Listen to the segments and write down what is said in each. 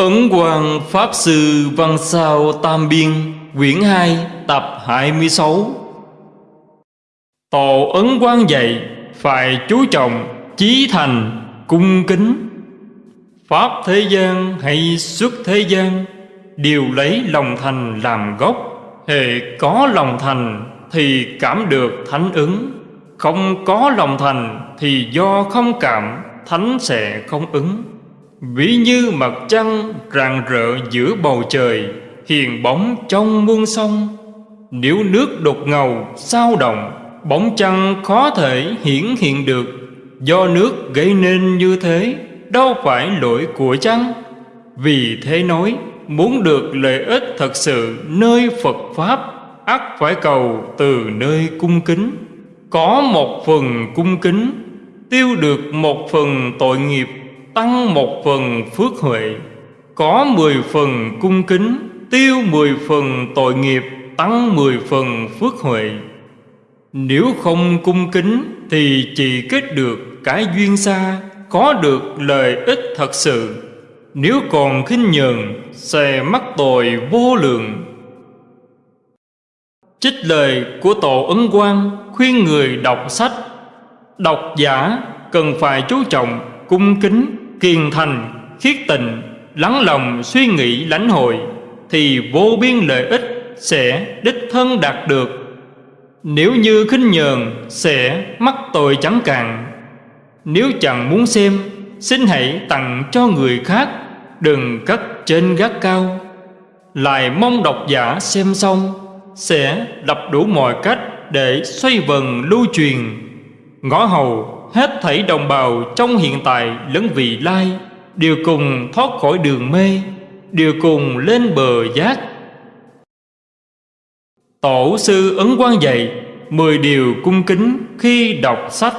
Ấn Quang Pháp Sư Văn Sao Tam Biên, Quyển 2 tập 26 Tổ Ấn Quang dạy, Phải chú trọng, Chí thành, Cung kính. Pháp thế gian hay xuất thế gian, Đều lấy lòng thành làm gốc. Hệ có lòng thành Thì cảm được thánh ứng. Không có lòng thành Thì do không cảm, Thánh sẽ không ứng. Ví như mặt trăng rạng rỡ giữa bầu trời, Hiền bóng trong muôn sông. Nếu nước đột ngầu, sao động, Bóng trăng khó thể hiển hiện được. Do nước gây nên như thế, Đâu phải lỗi của trăng Vì thế nói, Muốn được lợi ích thật sự nơi Phật Pháp, ắt phải cầu từ nơi cung kính. Có một phần cung kính, Tiêu được một phần tội nghiệp tăng một phần phước huệ, có mười phần cung kính, tiêu mười phần tội nghiệp, tăng mười phần phước huệ. Nếu không cung kính thì chỉ kết được cái duyên xa, có được lợi ích thật sự. Nếu còn khinh nhờn, sẽ mắc tội vô lượng. Trích lời của tổ ấn quang khuyên người đọc sách. Độc giả cần phải chú trọng cung kính kiên thành, khiết tình, lắng lòng suy nghĩ lãnh hội, thì vô biên lợi ích sẽ đích thân đạt được. Nếu như khinh nhờn sẽ mắc tội chẳng cạn. Nếu chẳng muốn xem, xin hãy tặng cho người khác, đừng cất trên gác cao. Lại mong độc giả xem xong, sẽ đập đủ mọi cách để xoay vần lưu truyền. Ngõ hầu hết thảy đồng bào trong hiện tại lẫn vị lai, đều cùng thoát khỏi đường mê, đều cùng lên bờ giác. Tổ sư ấn quan dạy mười điều cung kính khi đọc sách.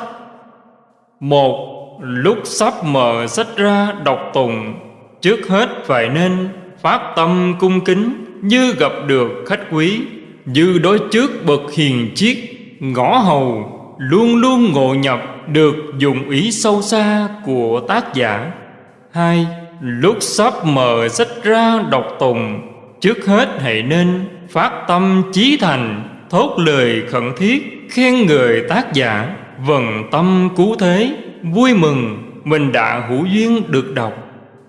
Một, lúc sắp mở sách ra đọc tùng trước hết phải nên phát tâm cung kính như gặp được khách quý, như đối trước bậc hiền chiết ngõ hầu luôn luôn ngộ nhập được dụng ý sâu xa của tác giả. Hai, lúc sắp mở sách ra đọc tùng, trước hết hãy nên phát tâm chí thành, thốt lời khẩn thiết khen người tác giả. Vần tâm cứu thế, vui mừng, mình đã hữu duyên được đọc.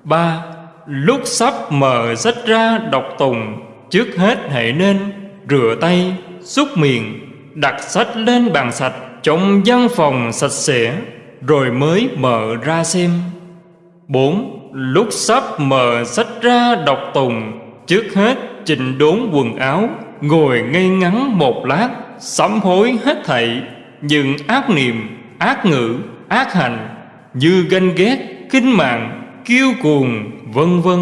Ba, lúc sắp mở sách ra đọc tùng, trước hết hãy nên rửa tay, xúc miệng đặt sách lên bàn sạch, trong văn phòng sạch sẽ, rồi mới mở ra xem. Bốn, lúc sắp mở sách ra đọc tùng, trước hết chỉnh đốn quần áo, ngồi ngay ngắn một lát, sám hối hết thảy những ác niệm, ác ngữ, ác hành, như ganh ghét, kinh mạng, kiêu cuồng, vân vân.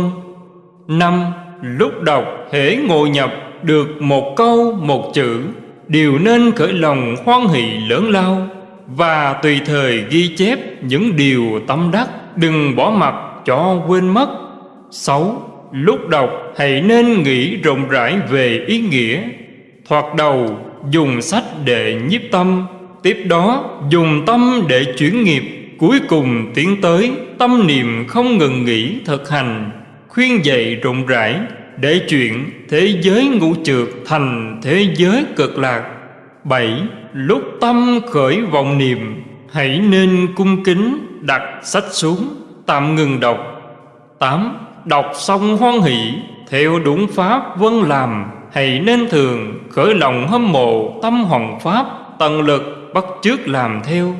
Năm, lúc đọc hễ ngồi nhập được một câu, một chữ đều nên khởi lòng hoan hỷ lớn lao và tùy thời ghi chép những điều tâm đắc, đừng bỏ mặt cho quên mất. Sáu, lúc đọc hãy nên nghĩ rộng rãi về ý nghĩa. Thoạt đầu, dùng sách để nhiếp tâm, tiếp đó dùng tâm để chuyển nghiệp. Cuối cùng tiến tới tâm niệm không ngừng nghỉ thực hành, khuyên dạy rộng rãi để chuyện thế giới ngũ trượt thành thế giới cực lạc. Bảy, lúc tâm khởi vọng niệm, hãy nên cung kính đặt sách xuống, tạm ngừng đọc. Tám, đọc xong hoan hỷ, theo đúng pháp vân làm, hãy nên thường khởi lòng hâm mộ tâm hoàng pháp, tận lực bắt chước làm theo.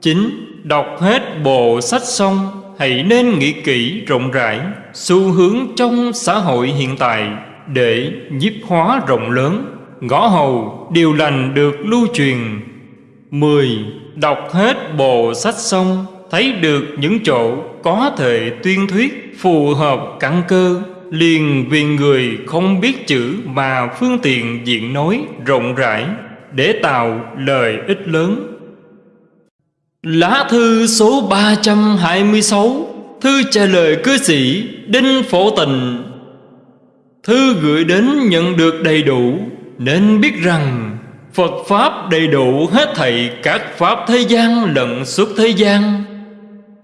Chín, đọc hết bộ sách xong hãy nên nghĩ kỹ rộng rãi xu hướng trong xã hội hiện tại để nhiếp hóa rộng lớn. Ngõ hầu điều lành được lưu truyền. Mười, Đọc hết bộ sách xong, Thấy được những chỗ có thể tuyên thuyết Phù hợp căn cơ, Liền vì người không biết chữ Mà phương tiện diện nói rộng rãi Để tạo lời ích lớn. Lá thư số 326 Thư trả lời cư sĩ Đinh Phổ Tình Thư gửi đến nhận được đầy đủ Nên biết rằng Phật Pháp đầy đủ hết thảy các Pháp thế gian lẫn suốt thế gian.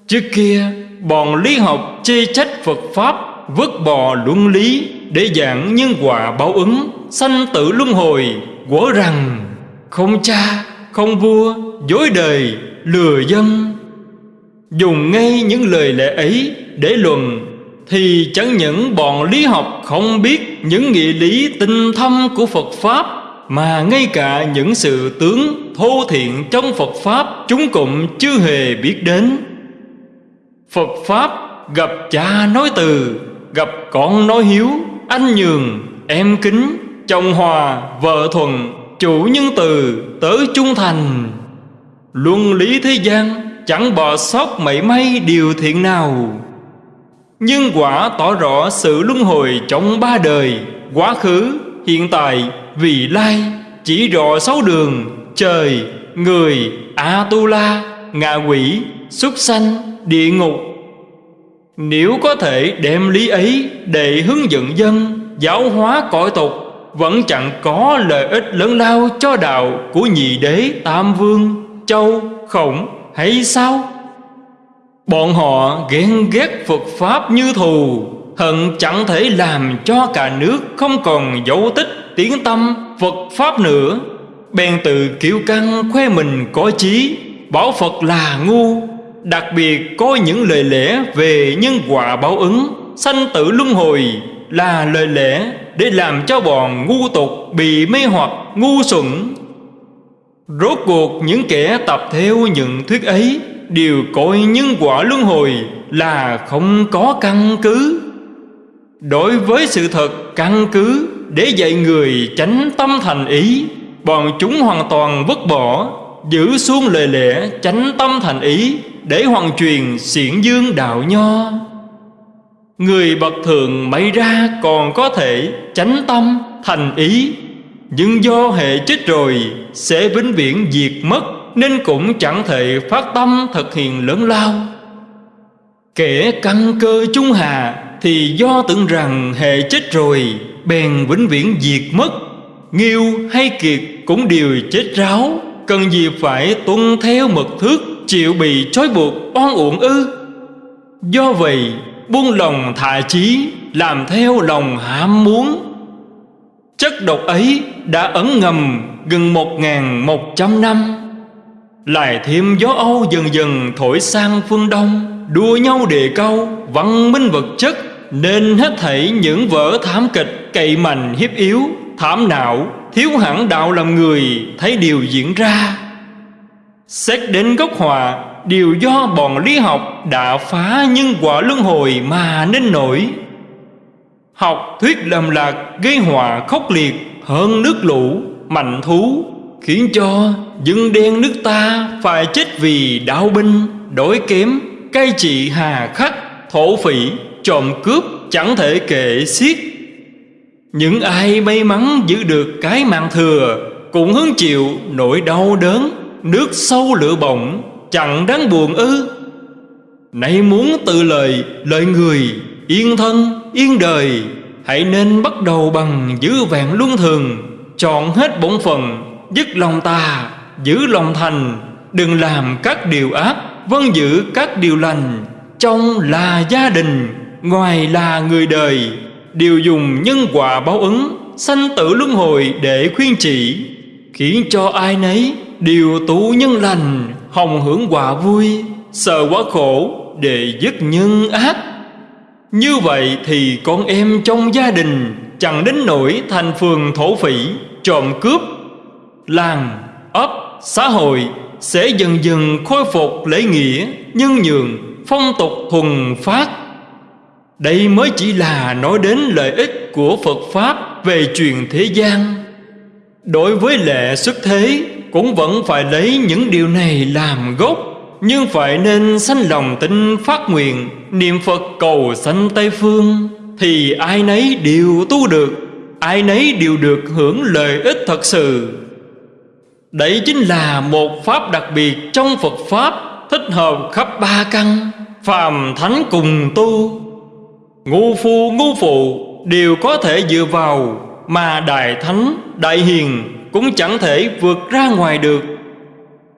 Trước kia bọn lý học chê trách Phật Pháp Vứt bỏ luân lý Để giảng nhân quả báo ứng Sanh tử luân hồi Quở rằng Không cha, không vua Dối đời, lừa dân Dùng ngay những lời lẽ ấy Để luận Thì chẳng những bọn lý học không biết Những nghị lý tinh thâm của Phật Pháp Mà ngay cả những sự tướng thô thiện trong Phật Pháp Chúng cũng chưa hề biết đến. Phật Pháp gặp cha nói từ Gặp con nói hiếu Anh nhường, em kính Chồng hòa, vợ thuận Chủ nhân từ, tớ trung thành. Luân lý thế gian Chẳng bỏ sót mảy may điều thiện nào. Nhưng quả tỏ rõ sự luân hồi trong ba đời Quá khứ, hiện tại, vị lai Chỉ rõ sáu đường Trời, người, A-tu-la, ngạ quỷ, súc sanh, địa ngục. Nếu có thể đem lý ấy để hướng dẫn dân Giáo hóa cõi tục Vẫn chẳng có lợi ích lớn lao cho đạo Của nhị đế Tam Vương, Châu, Khổng hay sao? Bọn họ ghen ghét Phật Pháp như thù Hận chẳng thể làm cho cả nước Không còn dấu tích tiếng tâm Phật Pháp nữa. Bèn tự kiêu căng khoe mình có trí Bảo Phật là ngu. Đặc biệt có những lời lẽ về nhân quả báo ứng Sanh tử luân hồi là lời lẽ Để làm cho bọn ngu tục bị mê hoặc ngu xuẩn. Rốt cuộc, những kẻ tập theo những thuyết ấy Đều coi nhân quả luân hồi là không có căn cứ. Đối với sự thật căn cứ để dạy người tránh tâm thành ý, Bọn chúng hoàn toàn vứt bỏ, Giữ xuống lời lẽ tránh tâm thành ý Để hoàn truyền xiển dương đạo nho. Người bậc thường may ra còn có thể tránh tâm thành ý nhưng do hệ chết rồi, sẽ vĩnh viễn diệt mất, Nên cũng chẳng thể phát tâm thực hiện lớn lao. Kẻ căn cơ trung hà Thì do tưởng rằng hệ chết rồi, Bèn vĩnh viễn diệt mất. Nghiêu hay kiệt cũng đều chết ráo, Cần gì phải tuân theo mật thước, Chịu bị trói buộc oan uổng ư? Do vậy, buông lòng thả chí, Làm theo lòng ham muốn. Chất độc ấy đã ẩn ngầm gần một ngàn một trăm năm. Lại thêm gió Âu dần dần thổi sang phương Đông, Đua nhau đề cao văn minh vật chất, Nên hết thảy những vở thảm kịch cậy mạnh hiếp yếu, Thảm não, thiếu hẳn đạo làm người thấy điều diễn ra. Xét đến gốc hòa Điều do bọn lý học đã phá nhân quả luân hồi mà nên nổi. Học thuyết lầm lạc gây họa khốc liệt hơn nước lũ, mạnh thú Khiến cho dân đen nước ta phải chết vì đạo binh, đổi kém, cai trị hà khắc, thổ phỉ, trộm cướp chẳng thể kể xiết. Những ai may mắn giữ được cái mạng thừa Cũng hứng chịu nỗi đau đớn. Nước sâu lửa bỏng Chẳng đáng buồn ư. Nay muốn tự lời lời người Yên thân, yên đời, Hãy nên bắt đầu bằng giữ vẹn luân thường, Chọn hết bổn phận, Dứt lòng tà Giữ lòng thành, Đừng làm các điều ác Vâng giữ các điều lành, Trong là gia đình, Ngoài là người đời. Đều dùng nhân quả báo ứng, sanh tử luân hồi để khuyên trị khiến cho ai nấy đều tụ nhân lành, hồng hưởng quả vui, sợ quá khổ để dứt nhân ác như vậy thì con em trong gia đình chẳng đến nỗi thành phường thổ phỉ, trộm cướp, làng ấp, xã hội sẽ dần dần khôi phục lễ nghĩa, nhân nhường phong tục thuần phát. Đây mới chỉ là nói đến lợi ích của Phật Pháp về truyền thế gian. Đối với lệ xuất thế, Cũng vẫn phải lấy những điều này làm gốc. Nhưng phải nên sanh lòng tin phát nguyện Niệm Phật cầu sanh Tây Phương Thì ai nấy đều tu được Ai nấy đều được hưởng lợi ích thật sự. Đấy chính là một pháp đặc biệt trong Phật Pháp Thích hợp khắp ba căn Phàm thánh cùng tu. Ngu phu ngu phụ đều có thể dựa vào Mà Đại Thánh, Đại Hiền cũng chẳng thể vượt ra ngoài được.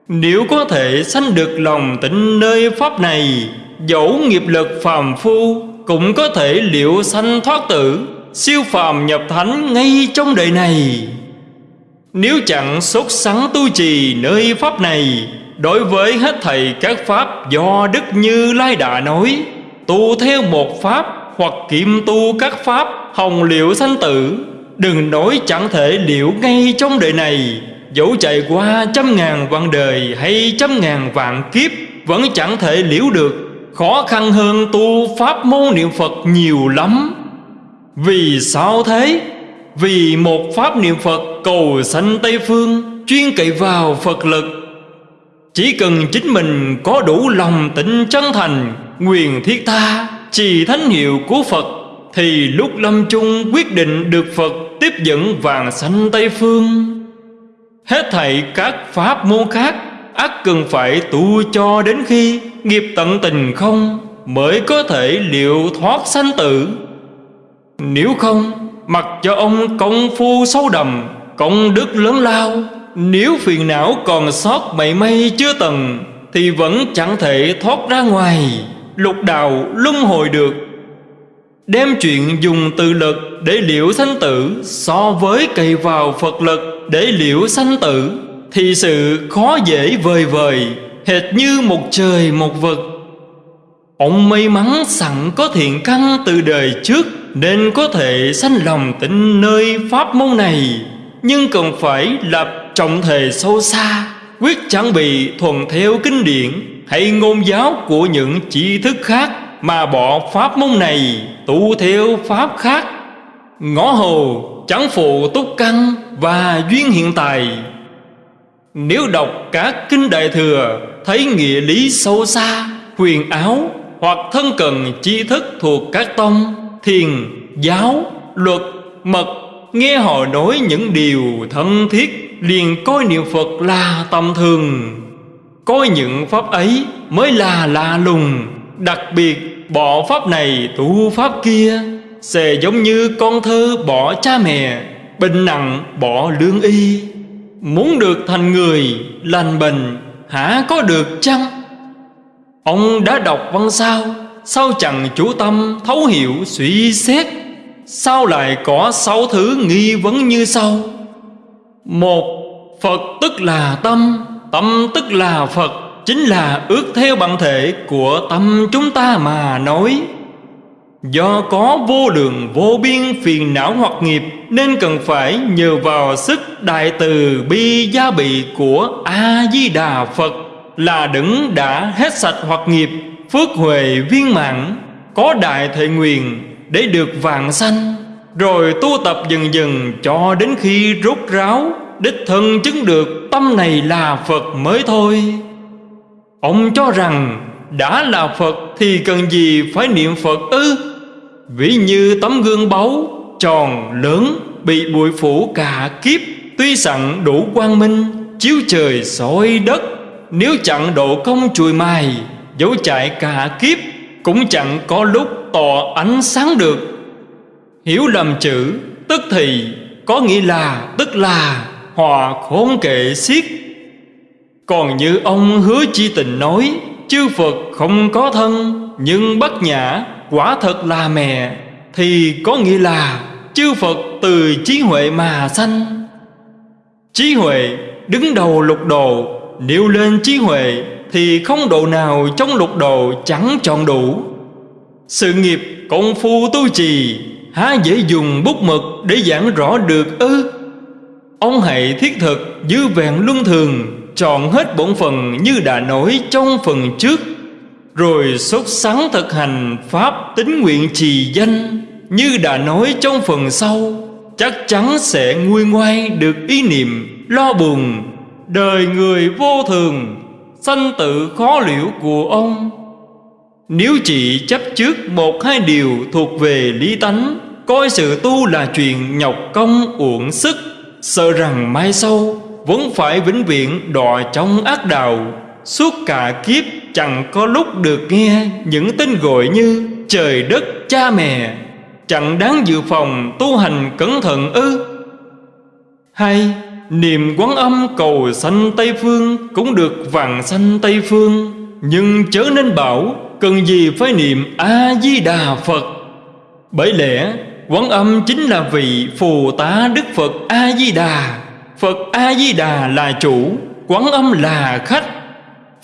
Nếu có thể sanh được lòng tịnh nơi Pháp này, Dẫu nghiệp lực phàm phu Cũng có thể liệu sanh thoát tử, Siêu phàm nhập thánh ngay trong đời này. Nếu chẳng sốt sắng tu trì nơi pháp này, Đối với hết thầy các pháp do Đức Như Lai đã nói, Tu theo một pháp hoặc kiệm tu các pháp hồng liệu sanh tử, Đừng nói chẳng thể liệu ngay trong đời này. Dẫu chạy qua trăm ngàn vạn đời hay trăm ngàn vạn kiếp, Vẫn chẳng thể liễu được. Khó khăn hơn tu pháp môn niệm Phật nhiều lắm. Vì sao thế? Vì một pháp niệm Phật cầu sanh Tây Phương, Chuyên cậy vào Phật lực. Chỉ cần chính mình có đủ lòng tịnh chân thành, Nguyện thiết tha Trì thánh hiệu của Phật, Thì lúc lâm chung quyết định được Phật Tiếp dẫn vàng sanh Tây Phương. Hết thảy các pháp môn khác ắt cần phải tu cho đến khi nghiệp tận tình không mới có thể liệu thoát sanh tử. Nếu không, mặc cho ông công phu sâu đầm, công đức lớn lao, nếu phiền não còn sót mảy may chưa tầng, thì vẫn chẳng thể thoát ra ngoài, lục đạo luân hồi được. Đem chuyện dùng từ lực để liệu sanh tử so với cày vào Phật lực để liễu sanh tử, thì sự khó dễ vời vời, hệt như một trời một vực. Ông may mắn sẵn có thiện căn từ đời trước, nên có thể sanh lòng tin nơi pháp môn này nhưng cần phải lập trọng thể sâu xa, quyết chẳng bị thuần theo kinh điển, hay ngôn giáo của những tri thức khác mà bỏ pháp môn này, tu theo pháp khác ngõ hồ chẳng phụ túc căn và duyên hiện tại. Nếu đọc các kinh đại thừa, thấy nghĩa lý sâu xa, huyền áo hoặc thân cần tri thức thuộc các tông, thiền, giáo, luật, mật, nghe họ nói những điều thân thiết, liền coi niệm phật là tầm thường. Coi những pháp ấy mới là lạ lùng, đặc biệt bỏ pháp này tu pháp kia sẽ giống như con thơ bỏ cha mẹ, bệnh nặng bỏ lương y. Muốn được thành người, lành bệnh, hả có được chăng? Ông đã đọc văn sao sao chẳng chú tâm thấu hiểu suy xét? Sao lại có sáu thứ nghi vấn như sau? Một, phật tức là tâm tâm tức là phật, chính là ước theo bản thể của tâm chúng ta mà nói. Do có vô lượng vô biên phiền não hoặc nghiệp, Nên cần phải nhờ vào sức đại từ bi gia bị của A-di-đà Phật Là đấng đã hết sạch hoặc nghiệp, Phước huệ viên mãn, Có đại thệ nguyện để được vạn sanh, Rồi tu tập dần dần cho đến khi rút ráo, Đích thân chứng được tâm này là Phật mới thôi Ông cho rằng đã là Phật thì cần gì phải niệm Phật ư? Ví như tấm gương báu, tròn, lớn, bị bụi phủ cả kiếp. Tuy sẵn đủ quang minh, chiếu trời soi đất. Nếu chẳng độ công chùi mài, dấu chạy cả kiếp, Cũng chẳng có lúc tỏ ánh sáng được. Hiểu lầm chữ, tức thì, có nghĩa là, tức là, Hòa khốn kệ xiết. Còn như ông hứa chi tình nói, Chư Phật không có thân, Nhưng bất nhã quả thật là mẹ, Thì có nghĩa là Chư Phật từ trí huệ mà sanh. Trí huệ đứng đầu lục độ, Nếu lên trí huệ Thì không độ nào trong lục độ chẳng chọn đủ. Sự nghiệp công phu tu trì, Há dễ dùng bút mực để giảng rõ được ư? Ông hãy thiết thực, dư vẹn luân thường, Chọn hết bổn phần như đã nói trong phần trước rồi xuất sắng thực hành Pháp tính nguyện trì danh Như đã nói trong phần sau, Chắc chắn sẽ nguôi ngoai được ý niệm lo buồn. Đời người vô thường, Sanh tự khó liễu của ông. Nếu chỉ chấp trước một hai điều thuộc về lý tánh, Coi sự tu là chuyện nhọc công uổng sức, Sợ rằng mai sau Vẫn phải vĩnh viễn đọa trong ác đạo, Suốt cả kiếp chẳng có lúc được nghe những tên gọi như trời đất, cha mẹ chẳng đáng dự phòng tu hành cẩn thận ư. Hay, niềm quán âm cầu sanh tây phương cũng được vàng sanh tây phương, nhưng chớ nên bảo Cần gì phải niệm A-di-đà Phật. Bởi lẽ, Quán âm chính là vị Phù tá Đức Phật A-di-đà. Phật A-di-đà là chủ, Quán âm là khách.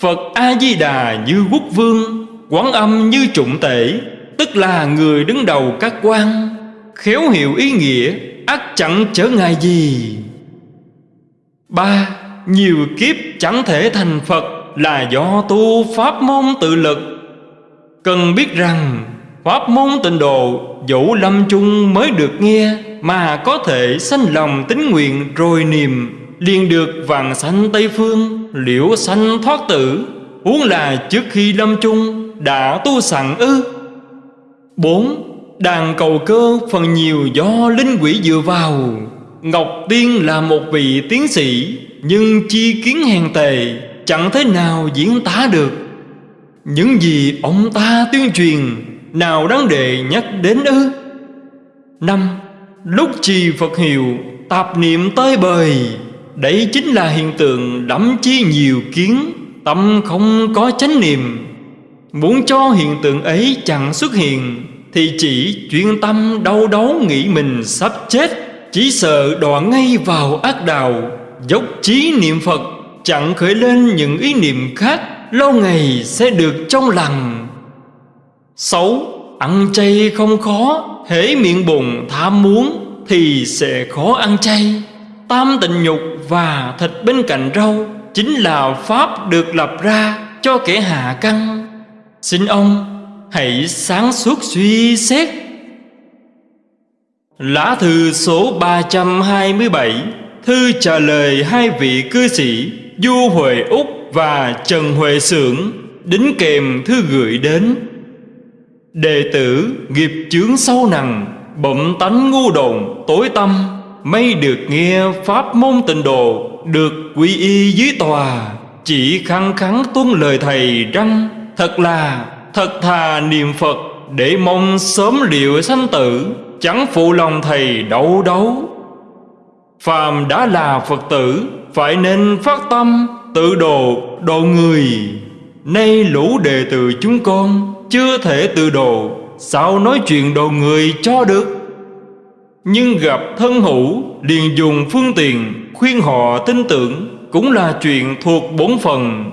Phật A-di-đà như quốc vương, Quán âm như trụng tể, Tức là người đứng đầu các quan, Khéo hiểu ý nghĩa ắt chẳng trở ngại gì. Ba, Nhiều kiếp chẳng thể thành Phật Là do tu pháp môn tự lực. Cần biết rằng, Pháp môn tịnh độ, Dẫu lâm chung mới được nghe Mà có thể sanh lòng tính nguyện rồi niềm liền được vàng sanh Tây Phương, Liễu sanh thoát tử. Huống là trước khi lâm chung, Đã tu sẵn ư. Bốn, Đàn cầu cơ phần nhiều do linh quỷ dựa vào. Ngọc Tiên là một vị tiến sĩ, Nhưng chi kiến hèn tề Chẳng thế nào diễn tả được. Những gì ông ta tuyên truyền, Nào đáng đệ nhắc đến ư? Năm, Lúc trì Phật hiệu, Tạp niệm tới bời. Đấy chính là hiện tượng đắm chi nhiều kiến, Tâm không có chánh niệm. Muốn cho hiện tượng ấy chẳng xuất hiện, Thì chỉ chuyên tâm đau đớn nghĩ mình sắp chết, Chỉ sợ đọa ngay vào ác đạo, Dốc trí niệm Phật, Chẳng khởi lên những ý niệm khác, Lâu ngày sẽ được trong lành. Sáu, Ăn chay không khó, Hễ miệng bụng tham muốn Thì sẽ khó ăn chay. Tam tình nhục và thịt bên cạnh rau Chính là Pháp được lập ra cho kẻ hạ căn. Xin ông hãy sáng suốt suy xét. Lá thư số 327 Thư trả lời hai vị cư sĩ, Du Huệ Úc và Trần Huệ Sưởng, Đính kèm thư gửi đến. Đệ tử nghiệp chướng sâu nặng Bậm tánh ngu đồn, tối tâm. May được nghe Pháp môn tịnh độ, Được quy y dưới tòa, Chỉ khăng khắn tuân lời thầy răng Thật là, thật thà niệm Phật Để mong sớm liệu sanh tử, Chẳng phụ lòng thầy đấu đấu Phàm đã là Phật tử, Phải nên phát tâm, Tự độ độ người. Nay lũ đệ tử chúng con, Chưa thể tự độ, Sao nói chuyện độ người cho được? Nhưng gặp thân hữu liền dùng phương tiện, Khuyên họ tin tưởng Cũng là chuyện thuộc bổn phần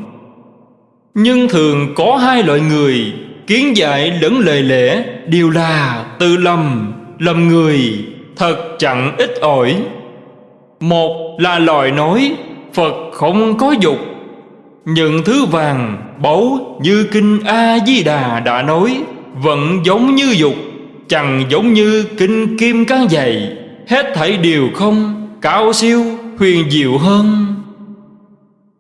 Nhưng thường có hai loại người, Kiến dạy lẫn lời lẽ Đều là tự lầm Lầm người, Thật chẳng ít ỏi. Một là lời nói, Phật không có dục. Những thứ vàng, báu như kinh A-di-đà đã nói, Vẫn giống như dục. Chẳng giống như kinh kim cán dày, Hết thảy đều không Cao siêu, huyền diệu hơn.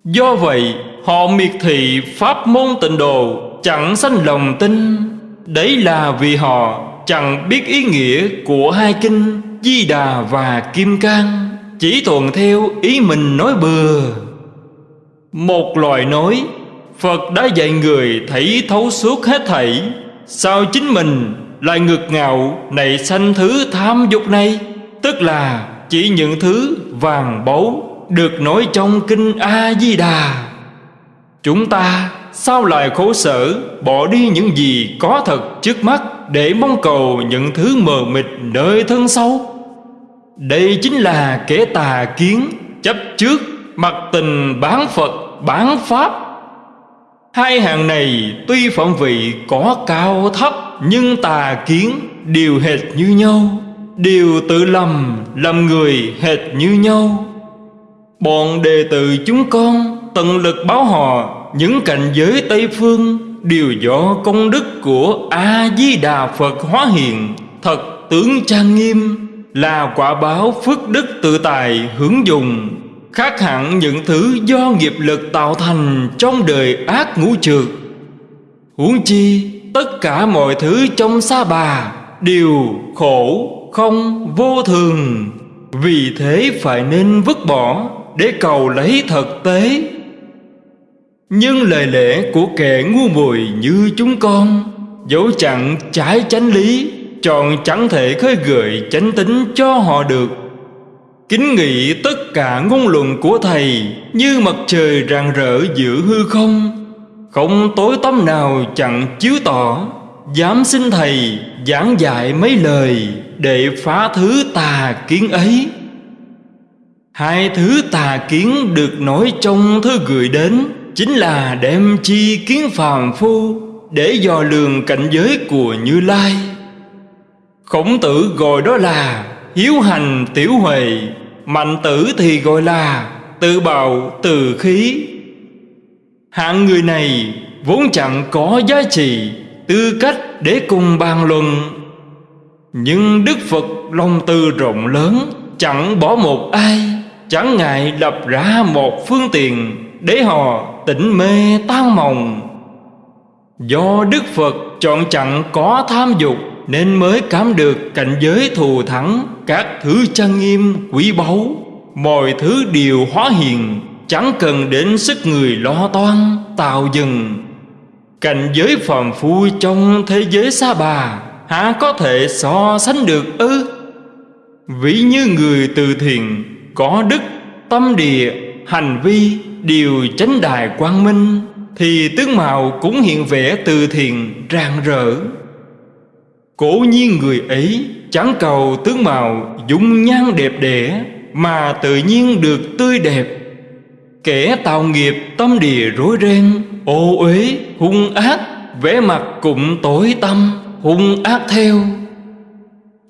Do vậy, họ miệt thị pháp môn tịnh độ, Chẳng sanh lòng tin. Đấy là vì họ chẳng biết ý nghĩa của hai kinh, Di Đà và Kim Cang, Chỉ thuận theo ý mình nói bừa. Một loài nói, Phật đã dạy người thấy thấu suốt hết thảy, Sao chính mình lại ngực ngạo nảy sanh thứ tham dục này. Tức là chỉ những thứ vàng báu Được nói trong kinh A-di-đà. Chúng ta sao lại khổ sở Bỏ đi những gì có thật trước mắt Để mong cầu những thứ mờ mịt nơi thân sâu Đây chính là kẻ tà kiến, Chấp trước, mặc tình bán Phật, bán Pháp. Hai hàng này tuy phẩm vị có cao thấp nhưng tà kiến đều hệt như nhau, Đều tự lầm làm người hệt như nhau. Bọn đệ tử chúng con tận lực báo họ, Những cảnh giới Tây Phương Đều do công đức của A-di-đà Phật hóa hiện. Thật tướng trang nghiêm Là quả báo phước đức tự tài hưởng dùng Khác hẳn những thứ do nghiệp lực tạo thành Trong đời ác ngũ trượt Huống chi tất cả mọi thứ trong sa bà Đều khổ, không, vô thường. Vì thế phải nên vứt bỏ Để cầu lấy thực tế. Nhưng lời lẽ của kẻ ngu muội như chúng con Dẫu chẳng trái chánh lý Tròn chẳng thể khơi gợi chánh tính cho họ được. Kính nghị tất cả ngôn luận của Thầy Như mặt trời rạng rỡ giữa hư không không tối tăm nào chẳng chiếu tỏ. Dám xin thầy giảng dạy mấy lời Để phá thứ tà kiến ấy. Hai thứ tà kiến được nói trong thư gửi đến Chính là đem chi kiến phàm phu Để dò lường cảnh giới của Như Lai. Khổng tử gọi đó là hiếu hành tiểu huệ, Mạnh tử thì gọi là tự bào từ khí. Hạng người này vốn chẳng có giá trị, Tư cách để cùng bàn luận. Nhưng Đức Phật lòng từ rộng lớn, Chẳng bỏ một ai, Chẳng ngại lập ra một phương tiện Để họ tỉnh mê tan mộng. Do Đức Phật chọn chẳng có tham dục Nên mới cảm được cảnh giới thù thắng Các thứ trang nghiêm, quý báu, Mọi thứ đều hóa hiện. Chẳng cần đến sức người lo toan Tạo dừng. Cảnh giới phàm phu trong thế giới xa bà há có thể so sánh được ư? Ví như người từ thiện Có đức, tâm địa, hành vi Đều chánh đài quang minh Thì tướng mạo cũng hiện vẻ từ thiện rạng rỡ. Cố nhiên người ấy chẳng cầu tướng mạo dung nhan đẹp đẽ Mà tự nhiên được tươi đẹp. Kẻ tạo nghiệp, tâm địa rối ren, Ô uế, hung ác, vẻ mặt cũng tối tâm hung ác theo.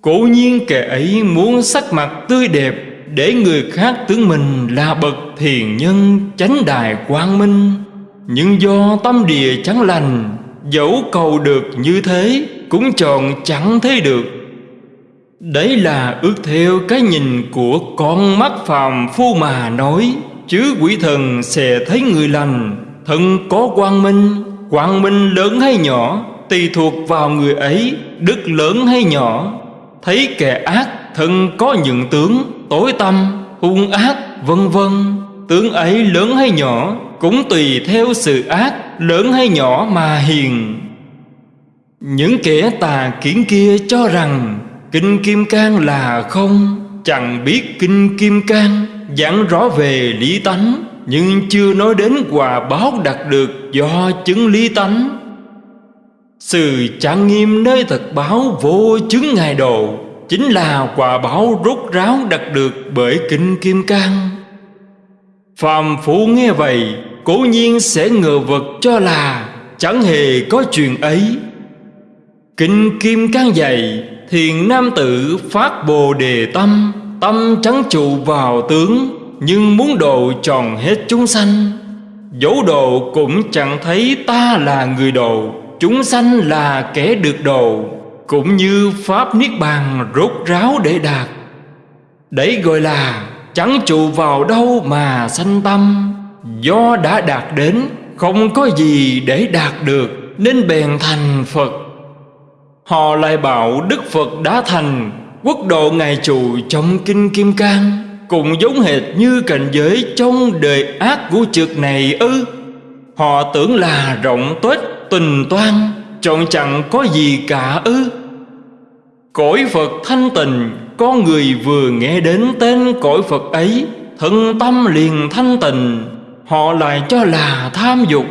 Cố nhiên kẻ ấy muốn sắc mặt tươi đẹp Để người khác tưởng mình là bậc thiền nhân chánh đài quang minh. Nhưng do tâm địa chẳng lành, Dẫu cầu được như thế Cũng chọn chẳng thấy được. Đấy là ước theo cái nhìn của con mắt phàm phu mà nói. Chứ quỷ thần sẽ thấy người lành thần có quang minh Quang minh lớn hay nhỏ Tùy thuộc vào người ấy Đức lớn hay nhỏ. Thấy kẻ ác thần có những tướng Tối tâm, hung ác, vân vân. Tướng ấy lớn hay nhỏ Cũng tùy theo sự ác Lớn hay nhỏ mà hiền. Những kẻ tà kiến kia cho rằng Kinh Kim Cang là không Chẳng biết Kinh Kim Cang. Giảng rõ về lý tánh, Nhưng chưa nói đến quả báo đạt được Do chứng lý tánh. Sự trang nghiêm nơi thật báo vô chứng ngài độ Chính là quả báo rốt ráo đạt được bởi Kinh Kim Cang. Phàm phu nghe vậy, Cố nhiên sẽ ngờ vật cho là Chẳng hề có chuyện ấy. Kinh Kim Cang dạy, Thiền nam tử phát bồ đề tâm Tâm trắng trụ vào tướng, Nhưng muốn độ tròn hết chúng sanh. Dẫu độ cũng chẳng thấy ta là người độ Chúng sanh là kẻ được độ Cũng như Pháp Niết Bàn rốt ráo để đạt. Đấy gọi là chẳng trụ vào đâu mà sanh tâm. Do đã đạt đến, Không có gì để đạt được, Nên bèn thành Phật. Họ lại bảo Đức Phật đã thành Quốc độ Ngài trụ trong Kinh Kim Cang, Cũng giống hệt như cảnh giới trong đời ác của trực này ư. Họ tưởng là rộng tuếch tình toan trọn chẳng có gì cả ư. Cõi Phật thanh tình Có người vừa nghe đến tên cõi Phật ấy, Thân tâm liền thanh tình Họ lại cho là tham dục.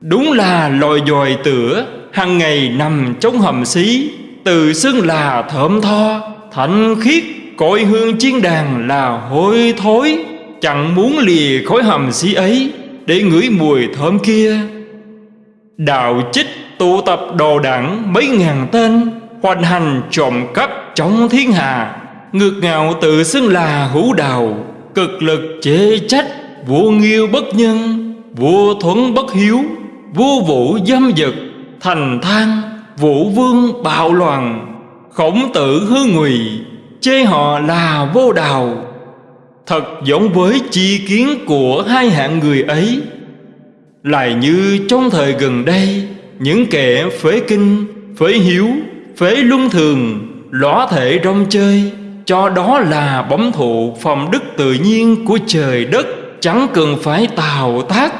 Đúng là lòi dòi tửa hàng ngày nằm trong hầm xí từ xưng là thơm tho, Thánh khiết, cội hương chiên đàn là hôi thối. Chẳng muốn lìa khói hầm xí ấy Để ngửi mùi thơm kia. Đạo chích tụ tập đồ đảng mấy ngàn tên, Hoành hành trộm cắp trong thiên hà Ngược ngạo tự xưng là hữu đạo, Cực lực chế trách Vua nghiêu bất nhân Vua thuấn bất hiếu Vua vũ dâm dật Thành thang. Vũ vương bạo loạn Khổng tử hư ngụy Chê họ là vô đào Thật giống với chi kiến của hai hạng người ấy. Lại như trong thời gần đây Những kẻ phế kinh, phế hiếu, phế luân thường Lõa thể rong chơi Cho đó là bóng thụ phòng đức tự nhiên của trời đất Chẳng cần phải tào tác.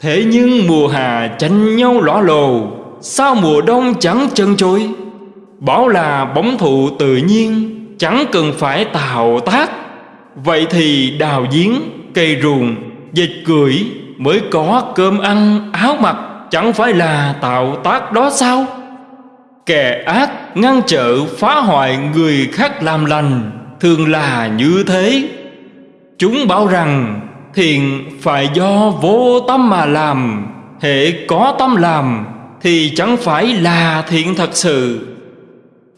Thế nhưng mùa hà tranh nhau lõa lồ Sao mùa đông chẳng chân trôi? Bảo là bóng thụ tự nhiên Chẳng cần phải tạo tác. Vậy thì đào giếng, cây ruồng, dịch cưỡi Mới có cơm ăn áo mặc Chẳng phải là tạo tác đó sao? Kẻ ác ngăn trở phá hoại người khác làm lành Thường là như thế. Chúng bảo rằng thiện phải do vô tâm mà làm Hệ có tâm làm thì chẳng phải là thiện thật sự.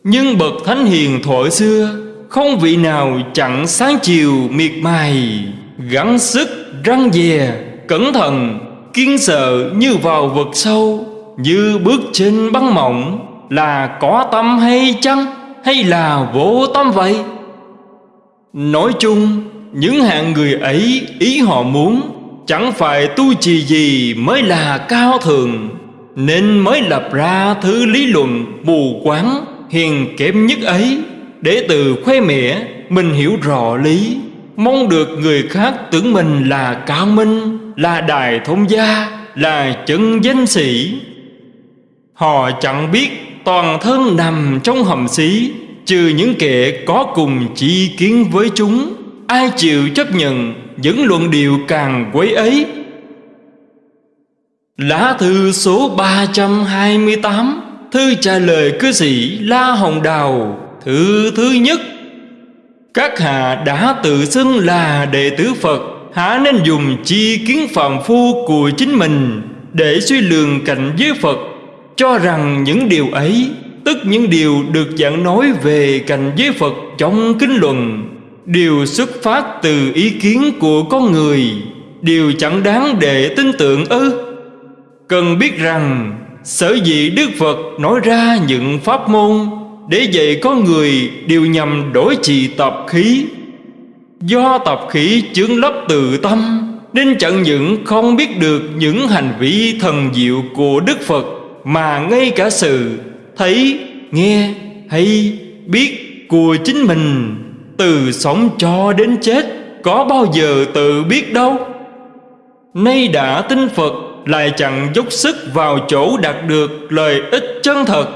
Nhưng bậc thánh hiền thuở xưa, Không vị nào chẳng sáng chiều miệt mài, Gắng sức, răng dè, Cẩn thận, kiên sợ như vào vực sâu, Như bước trên băng mỏng, Là có tâm hay chăng, Hay là vô tâm vậy? Nói chung, Những hạng người ấy ý họ muốn, Chẳng phải tu trì gì mới là cao thượng. Nên mới lập ra thứ lý luận mù quáng, Hiền kém nhất ấy, Để từ khoe mẽ, mình hiểu rõ lý, Mong được người khác tưởng mình là cao minh, Là đài thông gia, Là chân danh sĩ. Họ chẳng biết toàn thân nằm trong hầm xí, Trừ những kẻ có cùng chi kiến với chúng, Ai chịu chấp nhận những luận điệu càng quấy ấy Lá thư số 328 Thư trả lời cư sĩ La Hồng Đào. Thư thứ nhất, Các hạ đã tự xưng là đệ tử Phật, Há nên dùng chi kiến phạm phu của chính mình Để suy lường cạnh với Phật. Cho rằng những điều ấy, Tức những điều được giảng nói về cạnh với Phật trong kinh luận, Đều xuất phát từ ý kiến của con người, Điều chẳng đáng để tin tưởng ư? Cần biết rằng Sở dĩ Đức Phật nói ra những pháp môn Để dạy có người đều nhằm đổi trì tập khí. Do tập khí chướng lấp từ tâm Nên chẳng những không biết được những hành vi thần diệu của Đức Phật Mà ngay cả sự thấy, nghe hay biết của chính mình Từ sống cho đến chết Có bao giờ tự biết đâu. Nay đã tin Phật lại chẳng dốc sức vào chỗ đạt được lợi ích chân thật,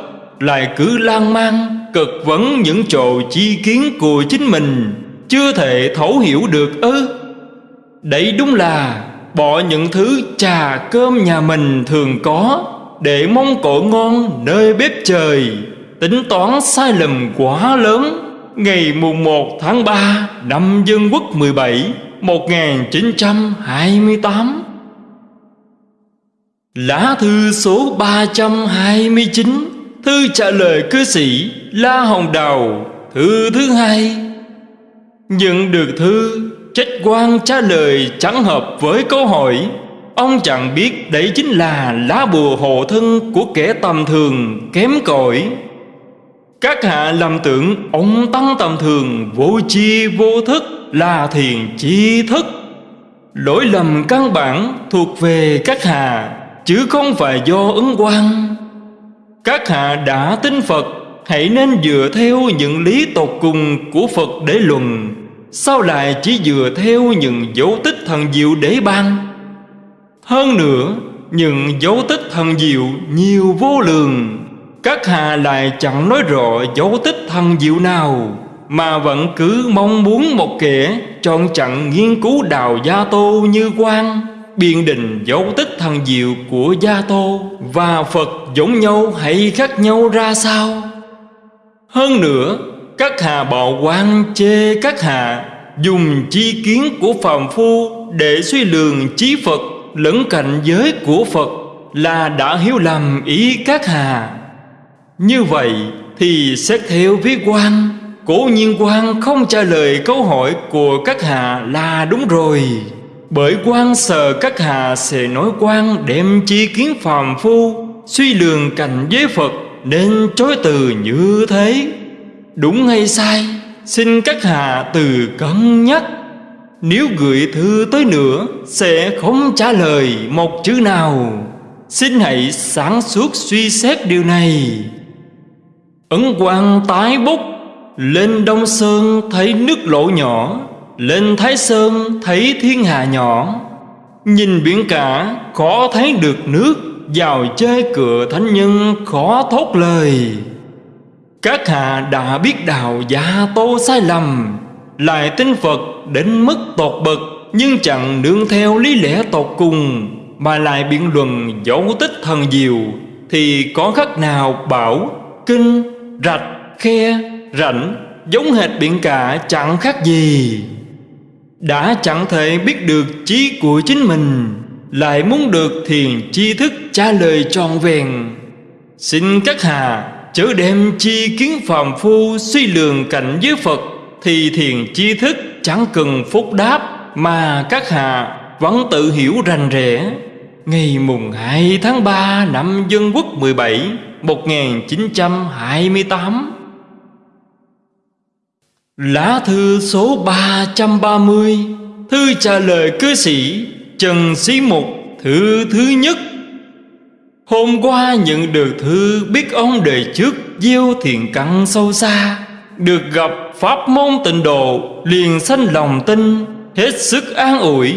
lại cứ lan man cực vấn những chỗ chi kiến của chính mình, chưa thể thấu hiểu được ư. Đấy đúng là bỏ những thứ trà cơm nhà mình thường có, để mong cổ ngon nơi bếp trời, tính toán sai lầm quá lớn. Ngày mùng 1 tháng 3 năm Dân Quốc 17 1928 Lá thư số 329 Thư trả lời cư sĩ La Hồng Đào. Thư thứ hai. Nhận được thư, Trách quan trả lời chẳng hợp với câu hỏi. Ông chẳng biết đấy chính là lá bùa hộ thân của kẻ tầm thường, kém cỏi. Các hạ lầm tưởng ông tăng tầm thường, vô chi vô thức, là thiền chi thức. Lỗi lầm căn bản thuộc về các hạ chứ không phải do ứng quan các hạ đã tin phật, hãy nên dựa theo những lý tột cùng của phật để luận. Sao lại chỉ dựa theo những dấu tích thần diệu để ban? Hơn nữa, những dấu tích thần diệu nhiều vô lượng. Các hạ lại chẳng nói rõ dấu tích thần diệu nào, mà vẫn cứ mong muốn một kẻ chọn chặn nghiên cứu đào gia tô như quan biên định dấu tích thần diệu của Gia Tô và Phật giống nhau hay khác nhau ra sao? Hơn nữa, các hà bạo quan chê các hà dùng chi kiến của phàm phu để suy lường trí Phật lẫn cảnh giới của Phật là đã hiểu lầm ý các hà. Như vậy thì xét theo với quan, cố nhiên quan không trả lời câu hỏi của các hà là đúng rồi. Bởi quan sờ các hạ sẽ nói quan đem chi kiến phàm phu, Suy lường cảnh giới Phật nên chối từ như thế. Đúng hay sai? Xin các hạ từ cân nhắc. Nếu gửi thư tới nữa, Sẽ không trả lời một chữ nào. Xin hãy sáng suốt suy xét điều này. Ấn quan tái bút Lên Đông Sơn thấy nước lỗ nhỏ lên Thái Sơn thấy thiên hà nhỏ Nhìn biển cả khó thấy được nước. Vào chơi cửa thánh nhân khó thốt lời. Các hạ đã biết đạo gia tô sai lầm. Lại tin Phật đến mức tột bậc Nhưng chẳng nương theo lý lẽ tột cùng Mà lại biện luận dấu tích thần diệu. Thì có khác nào bảo Kinh, rạch, khe, rảnh Giống hệt biển cả chẳng khác gì? Đã chẳng thể biết được trí của chính mình, Lại muốn được thiền tri thức trả lời tròn vẹn Xin các hà chớ đem chi kiến phàm phu suy lường cảnh giới Phật thì thiền chi thức chẳng cần phúc đáp mà các hạ vẫn tự hiểu rành rẽ. Ngày mùng 2 tháng 3 năm Dân Quốc 17 1928 Lá thư số 330 Thư trả lời cư sĩ Trần Sĩ Mục, Thư thứ nhất. Hôm qua nhận được thư biết ông đời trước gieo thiền căn sâu xa, Được gặp pháp môn tịnh độ, liền sanh lòng tin, Hết sức an ủi.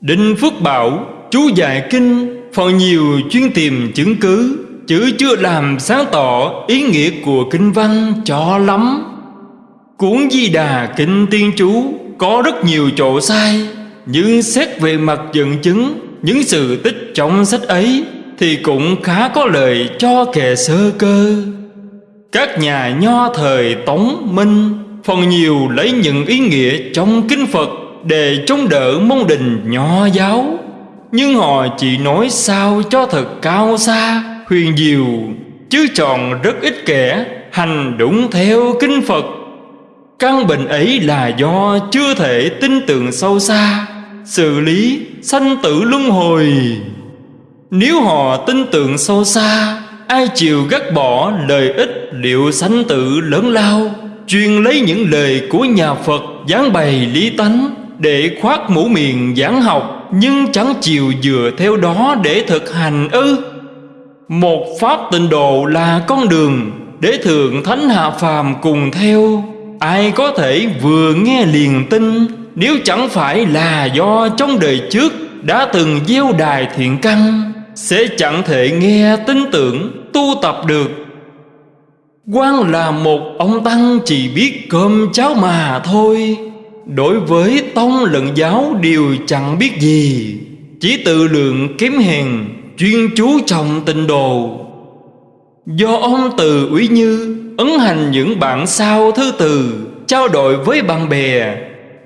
Đinh Phước Bảo, chú dạy kinh, Phần nhiều chuyên tìm chứng cứ, Chứ chưa làm sáng tỏ ý nghĩa của kinh văn cho lắm. Cuốn Di Đà Kinh Tiên Chú có rất nhiều chỗ sai, Nhưng xét về mặt dẫn chứng, những sự tích trong sách ấy thì cũng khá có lợi cho kẻ sơ cơ. Các nhà nho thời tống minh phần nhiều lấy những ý nghĩa trong kinh phật để chống đỡ môn đình nho giáo, nhưng họ chỉ nói sao cho thật cao xa, huyền diệu, chứ chọn rất ít kẻ hành đúng theo kinh phật căn bệnh ấy là do chưa thể tin tưởng sâu xa, xử lý, sanh tử luân hồi. Nếu họ tin tưởng sâu xa, ai chịu gắt bỏ lời ích liệu sanh tử lớn lao chuyên lấy những lời của nhà phật giảng bày lý tánh để khoác mũ miệng giảng học nhưng chẳng chịu dựa theo đó để thực hành ư? Một pháp tịnh độ là con đường để thượng thánh hạ phàm cùng theo ai có thể vừa nghe liền tin? Nếu chẳng phải là do trong đời trước Đã từng gieo đài thiện căn, Sẽ chẳng thể nghe tin tưởng, tu tập được. Quan là một ông tăng chỉ biết cơm cháo mà thôi. Đối với tông lẫn giáo đều chẳng biết gì, Chỉ tự lượng kém hèn, Chuyên chú trọng tình đồ Do ông từ úy như Ấn hành những bản sao thư từ Trao đổi với bạn bè.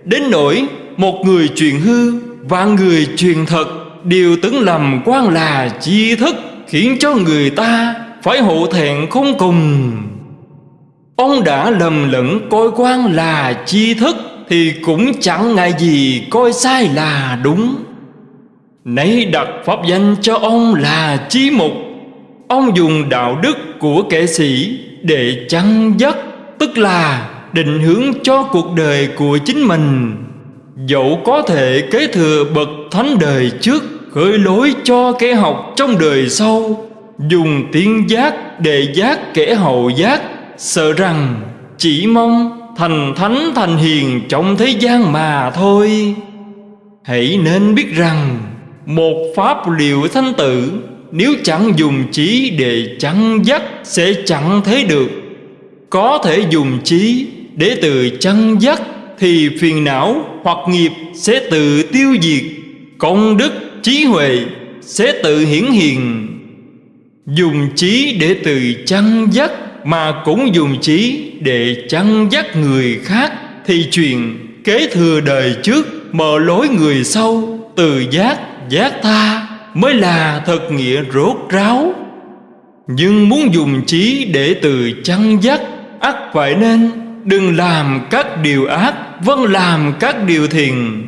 Đến nỗi một người truyền hư và người truyền thật Đều tưởng lầm quan là chi thức Khiến cho người ta phải hổ thẹn không cùng. Ông đã lầm lẫn coi quan là chi thức Thì cũng chẳng ngại gì coi sai là đúng. Nấy đặt pháp danh cho ông là chi mục. Ông dùng đạo đức của kẻ sĩ để chăn dắt, Tức là định hướng cho cuộc đời của chính mình. Dẫu có thể kế thừa bậc thánh đời trước, Khởi lối cho kẻ học trong đời sau, Dùng tiếng giác để giác kẻ hậu giác, Sợ rằng chỉ mong thành thánh thành hiền trong thế gian mà thôi. Hãy nên biết rằng Một pháp liệu thanh tử nếu chẳng dùng trí để chăn dắt Sẽ chẳng thấy được. Có thể dùng trí để từ chăn dắt thì phiền não hoặc nghiệp sẽ tự tiêu diệt. Công đức trí huệ sẽ tự hiển hiện. Dùng trí để từ chăn dắt mà cũng dùng trí để chăn dắt người khác thì chuyện kế thừa đời trước mở lối người sau từ giác giác tha mới là thật nghĩa rốt ráo. Nhưng muốn dùng trí để từ chăn dắt, ắt phải nên Đừng làm các điều ác Vâng làm các điều thiện.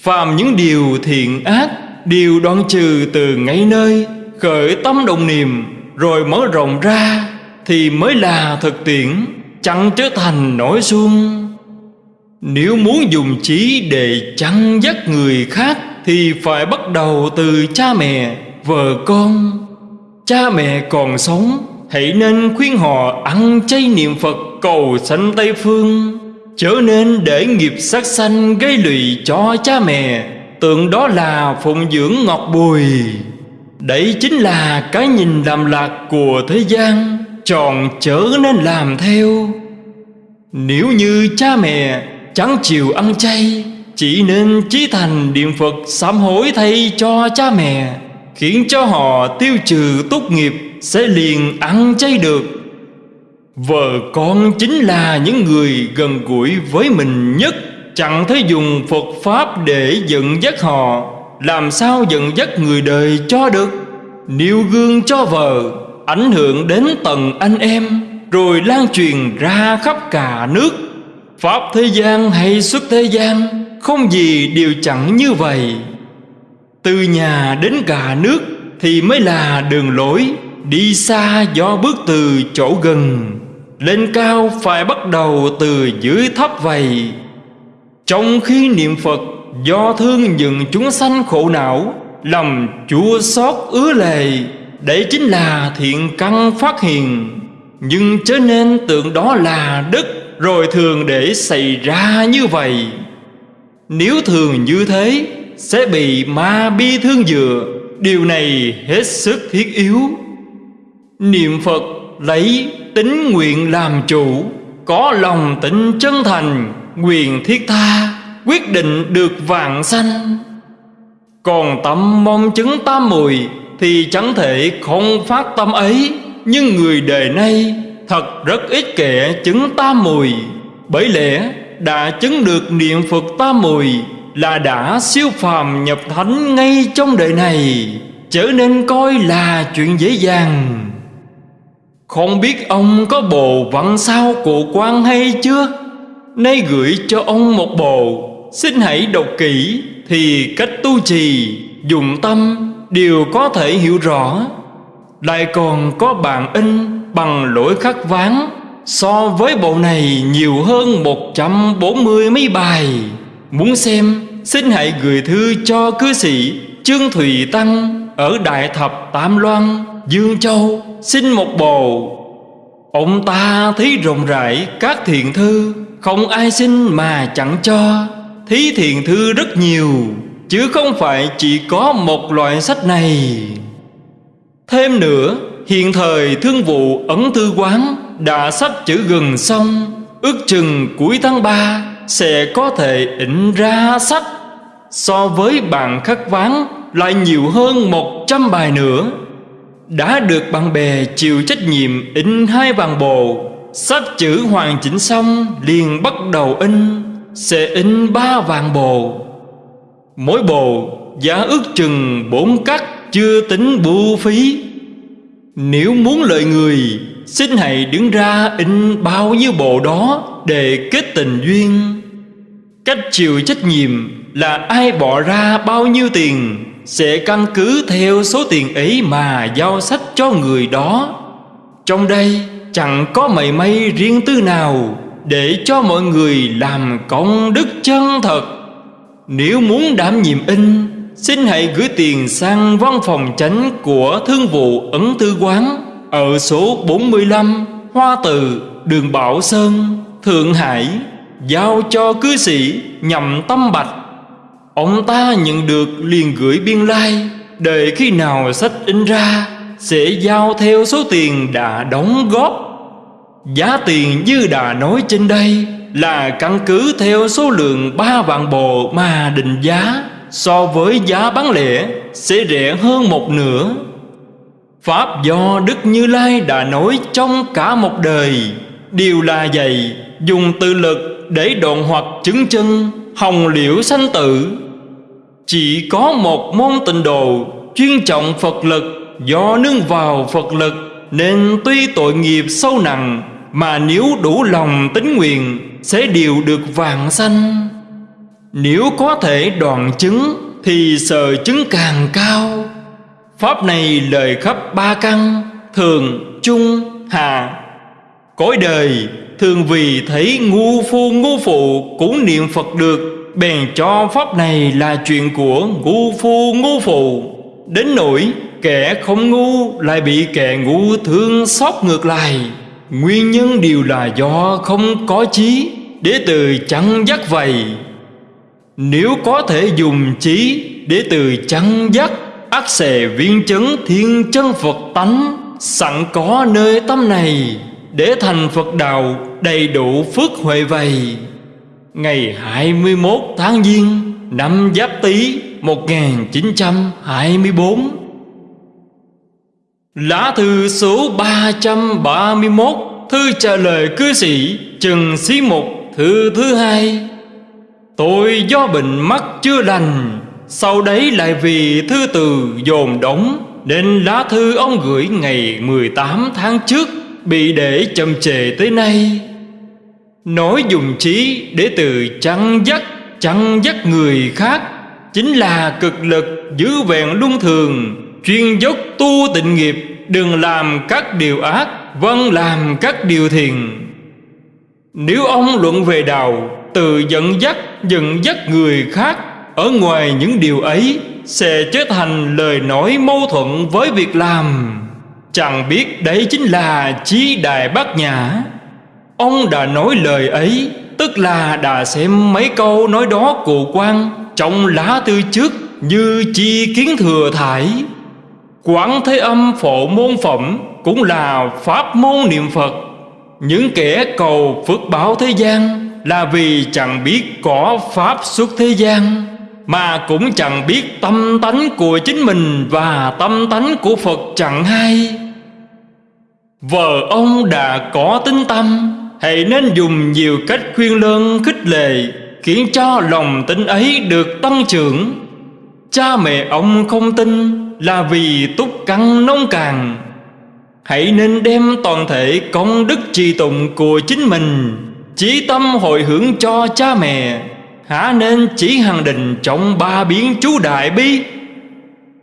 Phạm những điều thiện ác, Đều đoạn trừ từ ngay nơi, Khởi tâm đồng niệm, Rồi mở rộng ra, Thì mới là thực tiễn, Chẳng trở thành nỗi xuông Nếu muốn dùng trí để chăn dắt người khác thì phải bắt đầu từ cha mẹ, vợ con. Cha mẹ còn sống Hãy nên khuyên họ ăn chay niệm Phật cầu sanh Tây Phương. Chớ nên để nghiệp sát sanh gây lụy cho cha mẹ. Tượng đó là phụng dưỡng ngọt bùi Đấy chính là cái nhìn làm lạc của thế gian Tròn chớ nên làm theo. Nếu như cha mẹ chẳng chịu ăn chay chỉ nên chí thành niệm Phật sám hối thay cho cha mẹ, Khiến cho họ tiêu trừ tốt nghiệp Sẽ liền ăn chay được. Vợ con chính là những người gần gũi với mình nhất, Chẳng thể dùng Phật Pháp để dẫn dắt họ, Làm sao dẫn dắt người đời cho được? Nêu gương cho vợ, Ảnh hưởng đến tầng anh em, Rồi lan truyền ra khắp cả nước. Pháp thế gian hay xuất thế gian, Không gì đều chẳng như vậy. Từ nhà đến cả nước Thì mới là đường lối, Đi xa do bước từ chỗ gần, Lên cao phải bắt đầu từ dưới thấp vậy Trong khi niệm Phật, Do thương những chúng sanh khổ não Lòng chua xót ứa lệ, Đấy chính là thiện căn phát hiện. Nhưng chớ nên tưởng đó là đức. Rồi thường để xảy ra như vậy. Nếu thường như thế, Sẽ bị ma bi thương dựa. Điều này hết sức thiết yếu. Niệm Phật lấy tính nguyện làm chủ, Có lòng tịnh chân thành Quyền thiết tha, Quyết định được vạn sanh. Còn tâm mong chứng tam mùi Thì chẳng thể không phát tâm ấy. Nhưng người đời nay Thật rất ít kẻ chứng tam mùi. Bởi lẽ đã chứng được niệm Phật tam mùi Là đã siêu phàm nhập thánh ngay trong đời này, Trở nên coi là chuyện dễ dàng. Không biết ông có bộ văn sao cụ quan hay chưa? Nay gửi cho ông một bộ. Xin hãy đọc kỹ Thì cách tu trì Dùng tâm đều có thể hiểu rõ. Lại còn có bản in bằng lỗi khắc ván So với bộ này nhiều hơn 140 mấy bài. Muốn xem, Xin hãy gửi thư cho cư sĩ Trương Thùy Tăng Ở Đại Thập Tam Loan, Dương Châu, Xin một bộ. Ông ta thấy rộng rãi các thiện thư, Không ai xin mà chẳng cho. Thí thiện thư rất nhiều, Chứ không phải chỉ có một loại sách này. Thêm nữa Hiện thời thương vụ ấn thư quán Đã sắp chữ gần xong. Ước chừng cuối tháng 3 Sẽ có thể in ra sách. So với bạn khắc ván Lại nhiều hơn 100 bài nữa. Đã được bạn bè chịu trách nhiệm in hai vàng bồ Sách chữ hoàn chỉnh xong liền bắt đầu in, Sẽ in ba vàng bồ Mỗi bồ giá ước chừng bốn cắt, Chưa tính bưu phí. Nếu muốn lợi người, Xin hãy đứng ra in bao nhiêu bộ đó Để kết tình duyên. Cách chịu trách nhiệm là ai bỏ ra bao nhiêu tiền Sẽ căn cứ theo số tiền ấy mà giao sách cho người đó. Trong đây chẳng có mảy may riêng tư nào Để cho mọi người làm công đức chân thật. Nếu muốn đảm nhiệm in Xin hãy gửi tiền sang văn phòng chánh của Thương vụ Ấn Tư Quán Ở số 45 Hoa Từ, đường Bảo Sơn, Thượng Hải. Giao cho cư sĩ nhằm tâm bạch. Ông ta nhận được liền gửi biên lai. Like, Đợi khi nào sách in ra Sẽ giao theo số tiền đã đóng góp. Giá tiền như đã nói trên đây Là căn cứ theo số lượng ba vạn bộ mà định giá. So với giá bán lẻ, Sẽ rẻ hơn một nửa. Pháp do Đức Như Lai đã nói trong cả một đời. Đều là vậy, Dùng tự lực để đoạn hoặc chứng chân, Hồng liễu sanh tử. Chỉ có một môn tịnh độ, Chuyên trọng Phật lực, Do nương vào Phật lực, Nên tuy tội nghiệp sâu nặng, Mà nếu đủ lòng tính nguyện, Sẽ đều được vàng sanh. Nếu có thể đoạn chứng Thì sợ chứng càng cao. Pháp này lời khắp ba căn Thường, trung, hạ. Cõi đời thường vì thấy ngu phu ngu phụ cũng niệm Phật được. Bèn cho pháp này là chuyện của ngu phu ngu phụ. Đến nỗi kẻ không ngu lại bị kẻ ngu thương xót ngược lại. Nguyên nhân đều là do không có trí Để từ chẳng dắt vậy nếu có thể dùng trí để từ chăn dắt ác xề viên chấn thiên chân Phật tánh, Sẵn có nơi tâm này Để thành Phật đạo đầy đủ phước huệ vầy Ngày 21 tháng Giêng, Năm Giáp Tý 1924 Lá thư số 331 Thư trả lời cư sĩ Trần Sĩ Mục Thư thứ hai. Tôi do bệnh mắt chưa lành, Sau đấy lại vì thư từ dồn đóng, Nên lá thư ông gửi ngày 18 tháng trước Bị để chậm trễ tới nay. Nói dùng trí để từ chăn dắt Chăn dắt người khác, Chính là cực lực giữ vẹn luân thường, Chuyên dốc tu tịnh nghiệp, Đừng làm các điều ác Vâng làm các điều thiền Nếu ông luận về đạo từ dẫn dắt dẫn dắt người khác. Ở ngoài những điều ấy Sẽ trở thành lời nói mâu thuẫn với việc làm. Chẳng biết đấy chính là chí đại bát nhã. Ông đã nói lời ấy, Tức là đã xem mấy câu nói đó cụ quan Trong lá thư trước như chi kiến thừa thải. Quán thế âm phổ môn phẩm Cũng là pháp môn niệm Phật. Những kẻ cầu phước báo thế gian là vì chẳng biết có pháp xuất thế gian, Mà cũng chẳng biết tâm tánh của chính mình Và tâm tánh của Phật chẳng hay. Vợ ông đã có tính tâm, Hãy nên dùng nhiều cách khuyên lơn khích lệ, Khiến cho lòng tin ấy được tăng trưởng. Cha mẹ ông không tin là vì túc căn nông càng Hãy nên đem toàn thể công đức trì tụng của chính mình Chí tâm hồi hướng cho cha mẹ Hả nên chỉ hằng định trong ba biến chú đại bi.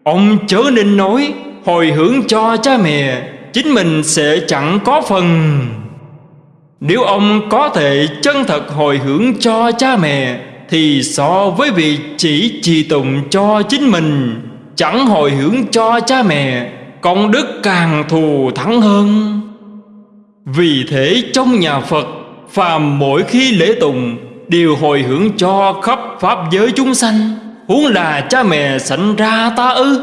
Ông chớ nên nói, hồi hướng cho cha mẹ, Chính mình sẽ chẳng có phần. Nếu ông có thể chân thật hồi hướng cho cha mẹ, Thì so với việc chỉ trì tụng cho chính mình, Chẳng hồi hướng cho cha mẹ, Công đức càng thù thắng hơn. Vì thế trong nhà Phật Phàm mỗi khi lễ tùng, Đều hồi hướng cho khắp Pháp giới chúng sanh. Huống là cha mẹ sanh ra ta ư?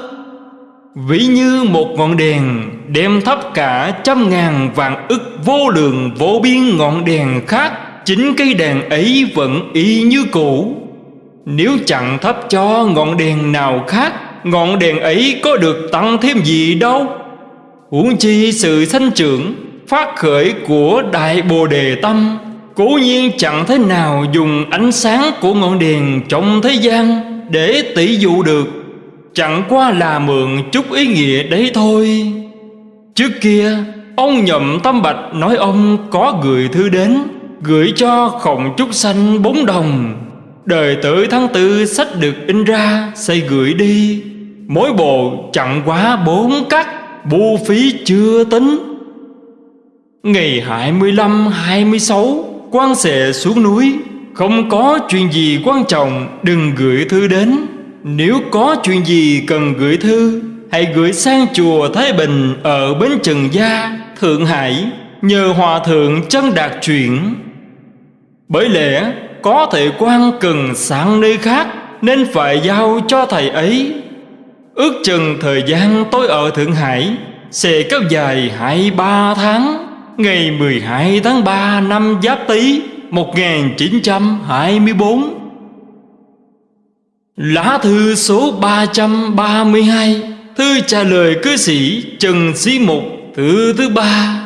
Ví như một ngọn đèn Đem thắp cả trăm ngàn vạn ức vô lượng vô biên ngọn đèn khác, Chính cây đèn ấy vẫn y như cũ. Nếu chẳng thắp cho ngọn đèn nào khác, Ngọn đèn ấy có được tăng thêm gì đâu? Huống chi sự sanh trưởng Phát khởi của Đại Bồ Đề Tâm, Cố nhiên chẳng thế nào dùng ánh sáng của ngọn đèn trong thế gian Để tỷ dụ được. Chẳng qua là mượn chút ý nghĩa đấy thôi. Trước kia, Ông nhậm tâm bạch nói ông có gửi thư đến, Gửi cho khổng trúc xanh bốn đồng. Đời tới tháng tư sách được in ra Xây gửi đi. Mỗi bộ chẳng quá bốn cắt Bu phí chưa tính. Ngày 25-26 quan sẽ xuống núi. Không có chuyện gì quan trọng Đừng gửi thư đến. Nếu có chuyện gì cần gửi thư Hãy gửi sang chùa Thái Bình Ở Bến Trần Gia, Thượng Hải Nhờ Hòa Thượng chân đạt chuyển Bởi lẽ có thể quan cần sang nơi khác Nên phải giao cho thầy ấy. Ước chừng thời gian tôi ở Thượng Hải Sẽ kéo dài 23 tháng. Ngày 12 tháng 3 năm Giáp Tý 1924 Lá thư số 332 Thư trả lời cư sĩ Trần Sĩ Mục, Thư thứ ba.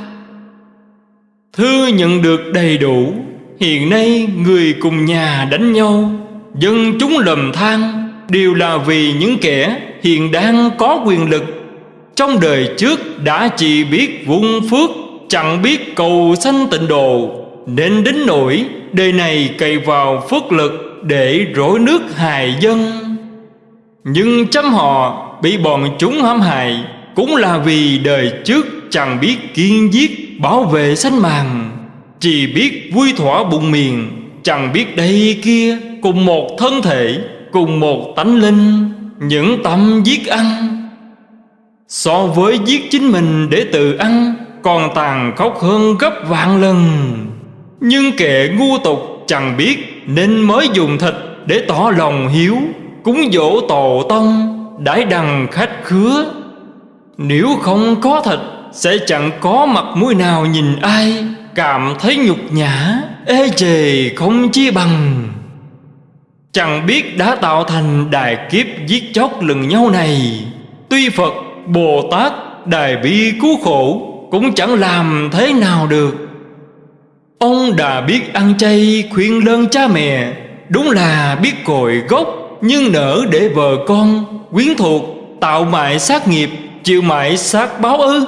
Thư nhận được đầy đủ, Hiện nay người cùng nhà đánh nhau, Dân chúng lầm than, Đều là vì những kẻ hiện đang có quyền lực, Trong đời trước đã chỉ biết vung phước. Chẳng biết cầu sanh tịnh độ, Nên đến nỗi đời này cày vào phước lực Để rỗi nước hài dân. Nhưng chấm họ bị bọn chúng hãm hại Cũng là vì đời trước chẳng biết kiên giết bảo vệ sanh màng Chỉ biết vui thỏa bụng miền Chẳng biết đây kia cùng một thân thể, Cùng một tánh linh, những tâm giết ăn. So với giết chính mình để tự ăn còn tàn khốc hơn gấp vạn lần. Nhưng kẻ ngu tục chẳng biết Nên mới dùng thịt để tỏ lòng hiếu Cúng dỗ tổ tông Đãi đằng khách khứa. Nếu không có thịt Sẽ chẳng có mặt mũi nào nhìn ai Cảm thấy nhục nhã Ê chề không chi bằng. Chẳng biết đã tạo thành đài kiếp giết chóc lừng nhau này Tuy Phật, Bồ Tát, Đài bi cứu khổ cũng chẳng làm thế nào được. Ông đã biết ăn chay khuyên lơn cha mẹ, Đúng là biết cội gốc, Nhưng nở để vợ con Quyến thuộc, Tạo mại sát nghiệp, Chịu mại sát báo ư.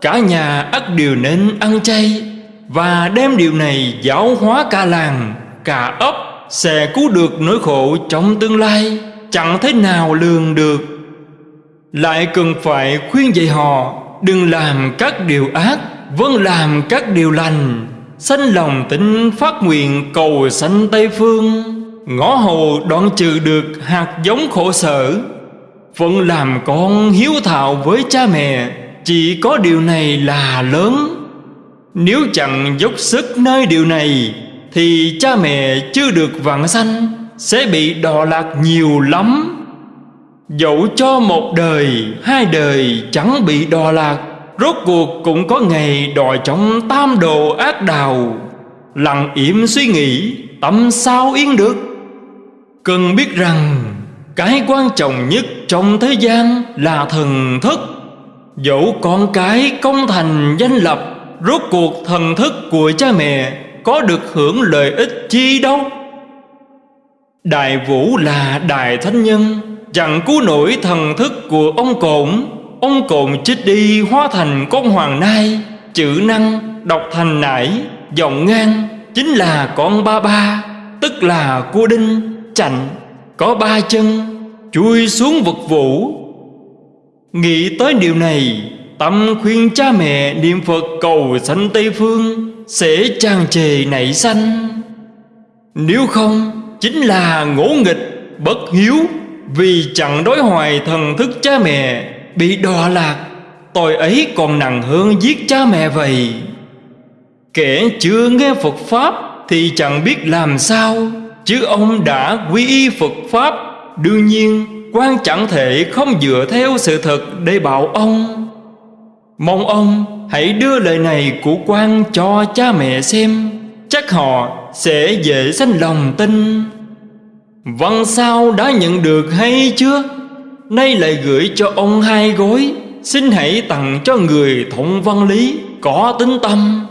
Cả nhà ắt đều nên ăn chay, Và đem điều này giáo hóa cả làng, Cả ấp Sẽ cứu được nỗi khổ trong tương lai, Chẳng thế nào lường được. Lại cần phải khuyên dạy họ Đừng làm các điều ác Vẫn làm các điều lành. Sanh lòng tính phát nguyện cầu sanh Tây Phương. Ngõ hồ đoạn trừ được hạt giống khổ sở. Phận làm con hiếu thảo với cha mẹ, Chỉ có điều này là lớn. Nếu chẳng dốc sức nơi điều này, Thì cha mẹ chưa được vạn sanh, Sẽ bị đọa lạc nhiều lắm. Dẫu cho một đời, hai đời chẳng bị đò lạc Rốt cuộc cũng có ngày đòi trong tam đồ ác đào. Lặng yểm suy nghĩ tâm sao yên được? Cần biết rằng cái quan trọng nhất trong thế gian là thần thức. Dẫu con cái công thành danh lập Rốt cuộc thần thức của cha mẹ Có được hưởng lợi ích chi đâu? Đại vũ là đại thánh nhân Chẳng cứu nổi thần thức của ông cổn Ông cồn chết đi, hóa thành con hoàng nai. Chữ năng đọc thành nải, Giọng ngang, chính là con ba ba, Tức là cua đinh, chạnh, Có ba chân, Chui xuống vực vũ. Nghĩ tới điều này, Tâm khuyên cha mẹ niệm Phật cầu sanh Tây Phương Sẽ tràn trề nảy sanh. Nếu không, Chính là ngỗ nghịch, Bất hiếu. Vì chẳng đối hoài thần thức cha mẹ, bị đọa lạc, Tội ấy còn nặng hơn giết cha mẹ vậy. Kẻ chưa nghe Phật Pháp Thì chẳng biết làm sao, Chứ ông đã quy y Phật Pháp. Đương nhiên, quan chẳng thể không dựa theo sự thật để bảo ông. Mong ông hãy đưa lời này của quan cho cha mẹ xem, Chắc họ sẽ dễ sanh lòng tin. Văn sao đã nhận được hay chưa? Nay lại gửi cho ông hai gối. Xin hãy tặng cho người thụng văn lý Có tính tâm.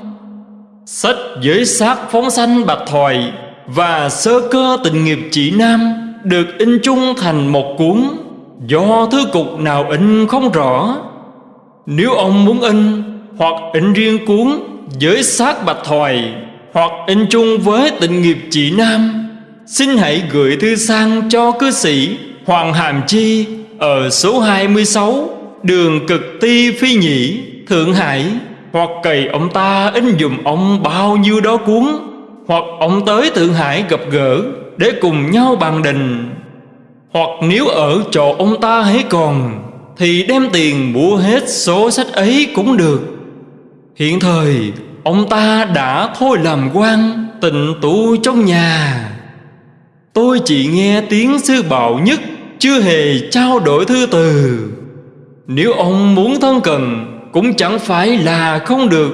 Sách giới sát phóng sanh bạch thoại Và sơ cơ tình nghiệp chỉ nam Được in chung thành một cuốn. Do thư cục nào in không rõ. Nếu ông muốn in Hoặc in riêng cuốn Giới sát bạch thoại Hoặc in chung với tình nghiệp chỉ nam Xin hãy gửi thư sang cho cư sĩ Hoàng Hàm Chi ở số 26 đường cực ti, phi nhĩ, Thượng Hải. Hoặc cầy ông ta in dùm ông bao nhiêu đó cuốn, hoặc ông tới Thượng Hải gặp gỡ để cùng nhau bàn đình. Hoặc nếu ở chỗ ông ta hãy còn, thì đem tiền mua hết số sách ấy cũng được. Hiện thời, ông ta đã thôi làm quan, tịnh tụ trong nhà tôi chỉ nghe tiếng sư bảo nhất, chưa hề trao đổi thư từ. Nếu ông muốn thân cần cũng chẳng phải là không được.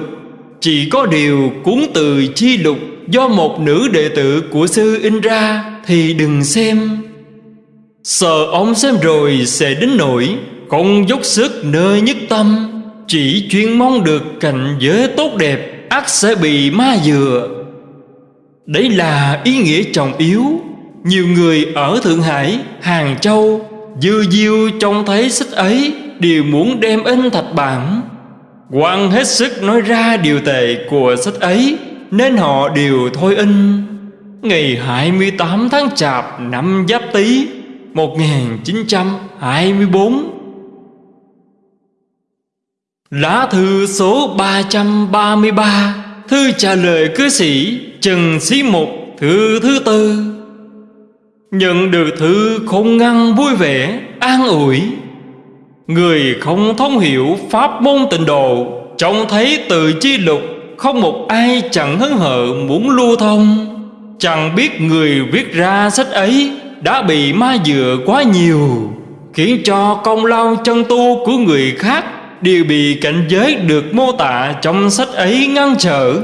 Chỉ có điều cuốn từ chi lục do một nữ đệ tử của sư in ra thì đừng xem. Sợ ông xem rồi sẽ đến nỗi không dốc sức nơi nhất tâm, chỉ chuyên mong được cảnh giới tốt đẹp ắt sẽ bị ma dừa. Đấy là ý nghĩa trọng yếu nhiều người ở Thượng Hải, Hàng Châu Dư diêu trông thấy sách ấy Đều muốn đem in thạch bản quan hết sức nói ra điều tệ của sách ấy Nên họ đều thôi in. Ngày 28 tháng Chạp năm Giáp Tý 1924 Lá thư số 333 Thư trả lời cư sĩ Trần Sĩ Mục Thư thứ tư. Nhận được thư không ngăn vui vẻ, An ủi. Người không thông hiểu pháp môn tịnh độ, Trông thấy từ chi lục, Không một ai chẳng hứng hở muốn lưu thông. Chẳng biết người viết ra sách ấy Đã bị ma dựa quá nhiều, Khiến cho công lao chân tu của người khác Đều bị cảnh giới được mô tả trong sách ấy ngăn trở.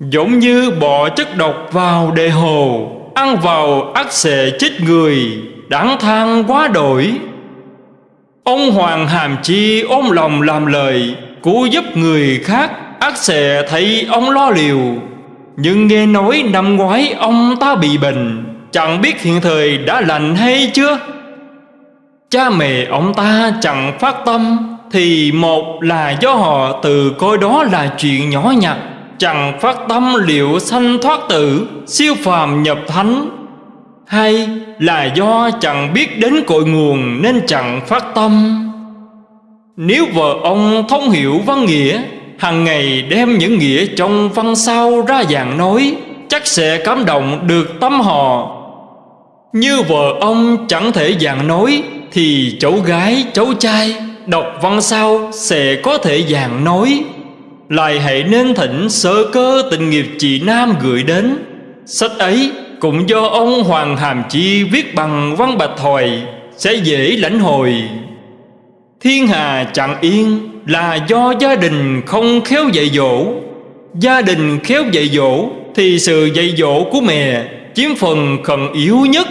Giống như bỏ chất độc vào đề hồ Ăn vào ác sẽ chết người, Đáng than quá đổi. Ông Hoàng Hàm Chi ôm lòng làm lời Cứu giúp người khác ác sẽ thấy ông lo liều Nhưng nghe nói năm ngoái ông ta bị bệnh, Chẳng biết hiện thời đã lành hay chưa? Cha mẹ ông ta chẳng phát tâm, Thì một là do họ từ coi đó là chuyện nhỏ nhặt Chẳng phát tâm liệu sanh thoát tử Siêu phàm nhập thánh. Hay là do chẳng biết đến cội nguồn Nên chẳng phát tâm. Nếu vợ ông thông hiểu văn nghĩa hàng ngày đem những nghĩa trong văn sao ra dạng nói Chắc sẽ cảm động được tâm họ. Như vợ ông chẳng thể dạng nói Thì cháu gái, cháu trai Đọc văn sao sẽ có thể dạng nói lại hãy nên thỉnh sơ cơ tình nghiệp chị Nam gửi đến. Sách ấy cũng do ông Hoàng Hàm Chi viết bằng văn bạch thoại Sẽ dễ lãnh hồi. Thiên hà chẳng yên là do gia đình không khéo dạy dỗ. Gia đình khéo dạy dỗ Thì sự dạy dỗ của mẹ chiếm phần khẩn yếu nhất.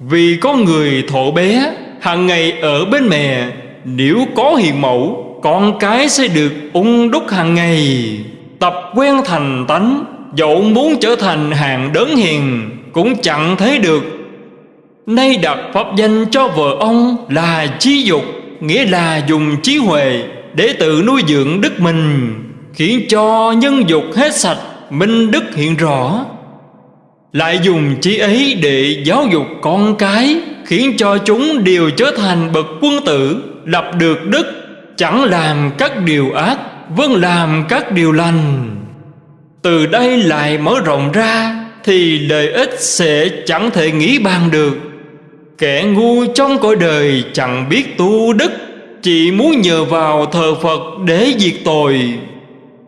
Vì có người thổ bé, hàng ngày ở bên mẹ, Nếu có hiền mẫu con cái sẽ được ung đúc hàng ngày. Tập quen thành tánh, Dẫu muốn trở thành hàng đớn hiền, Cũng chẳng thấy được. Nay đặt pháp danh cho vợ ông là trí dục, Nghĩa là dùng trí huệ Để tự nuôi dưỡng đức mình, Khiến cho nhân dục hết sạch, Minh đức hiện rõ. Lại dùng trí ấy để giáo dục con cái, Khiến cho chúng đều trở thành bậc quân tử, Lập được đức Chẳng làm các điều ác Vâng làm các điều lành. Từ đây lại mở rộng ra Thì lợi ích sẽ chẳng thể nghĩ bàn được. Kẻ ngu trong cõi đời chẳng biết tu đức Chỉ muốn nhờ vào thờ Phật để diệt tội.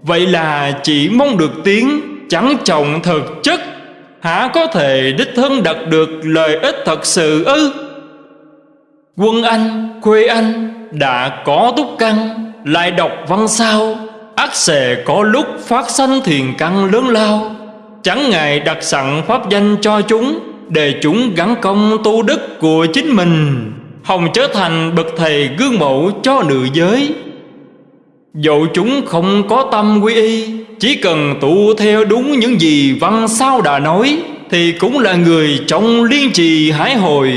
Vậy là chỉ mong được tiếng Chẳng trọng thực chất. Hả có thể đích thân đạt được lợi ích thật sự ư? Quân Anh, quê Anh đã có túc căn, Lại đọc văn sao. Ắt sẽ có lúc phát sanh thiền căn lớn lao. Chẳng ngại đặt sẵn pháp danh cho chúng, Để chúng gắn công tu đức của chính mình. Hồng trở thành bậc thầy gương mẫu cho nữ giới. Dẫu chúng không có tâm quy y, Chỉ cần tu theo đúng những gì văn sao đã nói, Thì cũng là người trong liên trì hái hồi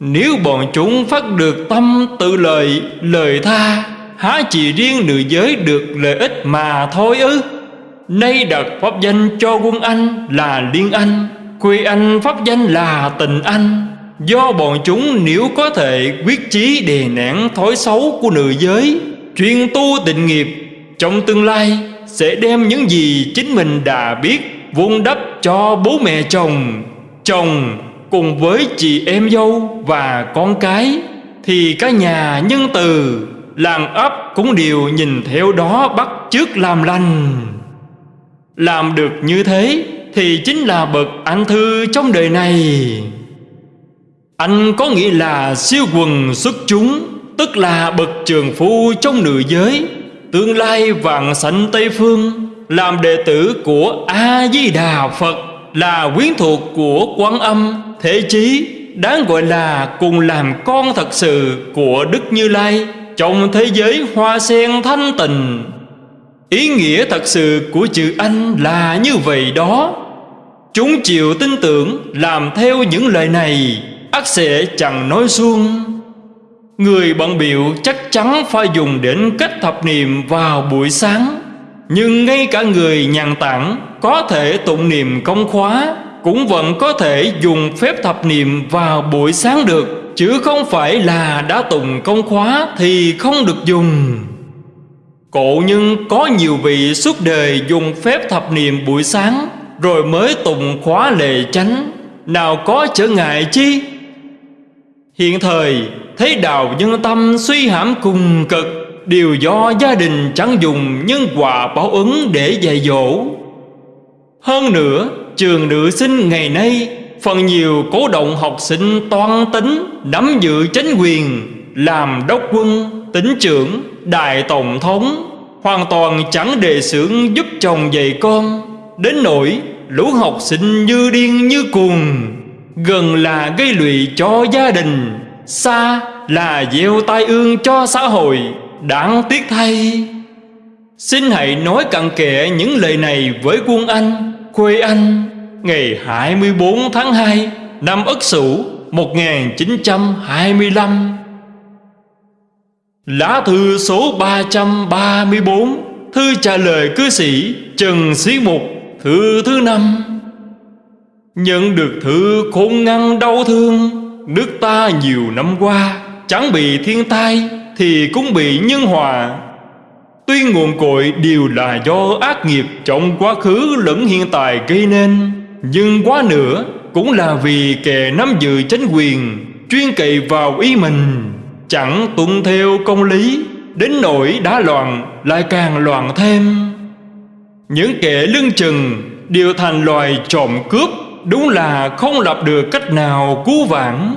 nếu bọn chúng phát được tâm tự lợi, lời tha, Há chỉ riêng nữ giới được lợi ích mà thôi ư? Nay đặt pháp danh cho quân anh là liên anh, Quê anh pháp danh là tình anh. Do bọn chúng nếu có thể quyết chí đề nén thói xấu của nữ giới, Chuyên tu tịnh nghiệp, Trong tương lai sẽ đem những gì chính mình đã biết Vun đắp cho bố mẹ chồng Chồng cùng với chị em dâu và con cái, thì cả nhà nhân từ, làng ấp cũng đều nhìn theo đó bắt chước làm lành. Làm được như thế thì chính là bậc anh thư trong đời này. Anh có nghĩa là siêu quần xuất chúng, tức là bậc trường phu trong nữ giới, tương lai vạn sanh tây phương, làm đệ tử của a di đà phật là quyến thuộc của quán âm thế chí đáng gọi là cùng làm con thật sự của Đức Như Lai trong thế giới hoa sen thanh tịnh. Ý nghĩa thật sự của chữ anh là như vậy đó. Chúng chịu tin tưởng làm theo những lời này, ắt sẽ chẳng nói suông. Người bận biểu chắc chắn phải dùng đến cách thập niệm vào buổi sáng Nhưng ngay cả người nhàn tản có thể tụng niệm công khóa cũng vẫn có thể dùng phép thập niệm vào buổi sáng được, chứ không phải là đã tụng công khóa thì không được dùng. Cổ nhưng có nhiều vị suốt đời dùng phép thập niệm buổi sáng, rồi mới tụng khóa lệ chánh. Nào có trở ngại chi? Hiện thời, thấy đạo nhân tâm suy hãm cùng cực đều do gia đình chẳng dùng nhân quả báo ứng để dạy dỗ. Hơn nữa trường nữ sinh ngày nay Phần nhiều cố động học sinh toan tính Nắm giữ chính quyền Làm đốc quân, tính trưởng, đại tổng thống Hoàn toàn chẳng đề xưởng giúp chồng dạy con. Đến nỗi lũ học sinh như điên như cuồng Gần là gây lụy cho gia đình Xa là gieo tai ương cho xã hội Đáng tiếc thay. Xin hãy nói cặn kẽ những lời này với quân Anh. Quê Anh, Ngày 24 tháng 2 Năm Ất Sửu 1925 Lá thư số 334 Thư trả lời cư sĩ Trần Sĩ Mục, Thư thứ năm. Nhận được thư khôn ngăn đau thương, Nước ta nhiều năm qua, Chẳng bị thiên tai Thì cũng bị nhân hòa. Tuy nguồn cội đều là do ác nghiệp Trong quá khứ lẫn hiện tại gây nên Nhưng quá nữa Cũng là vì kẻ nắm giữ chính quyền Chuyên cậy vào ý mình Chẳng tuân theo công lý Đến nỗi đã loạn Lại càng loạn thêm. Những kẻ lưng chừng Đều thành loài trộm cướp Đúng là không lập được cách nào cứu vãn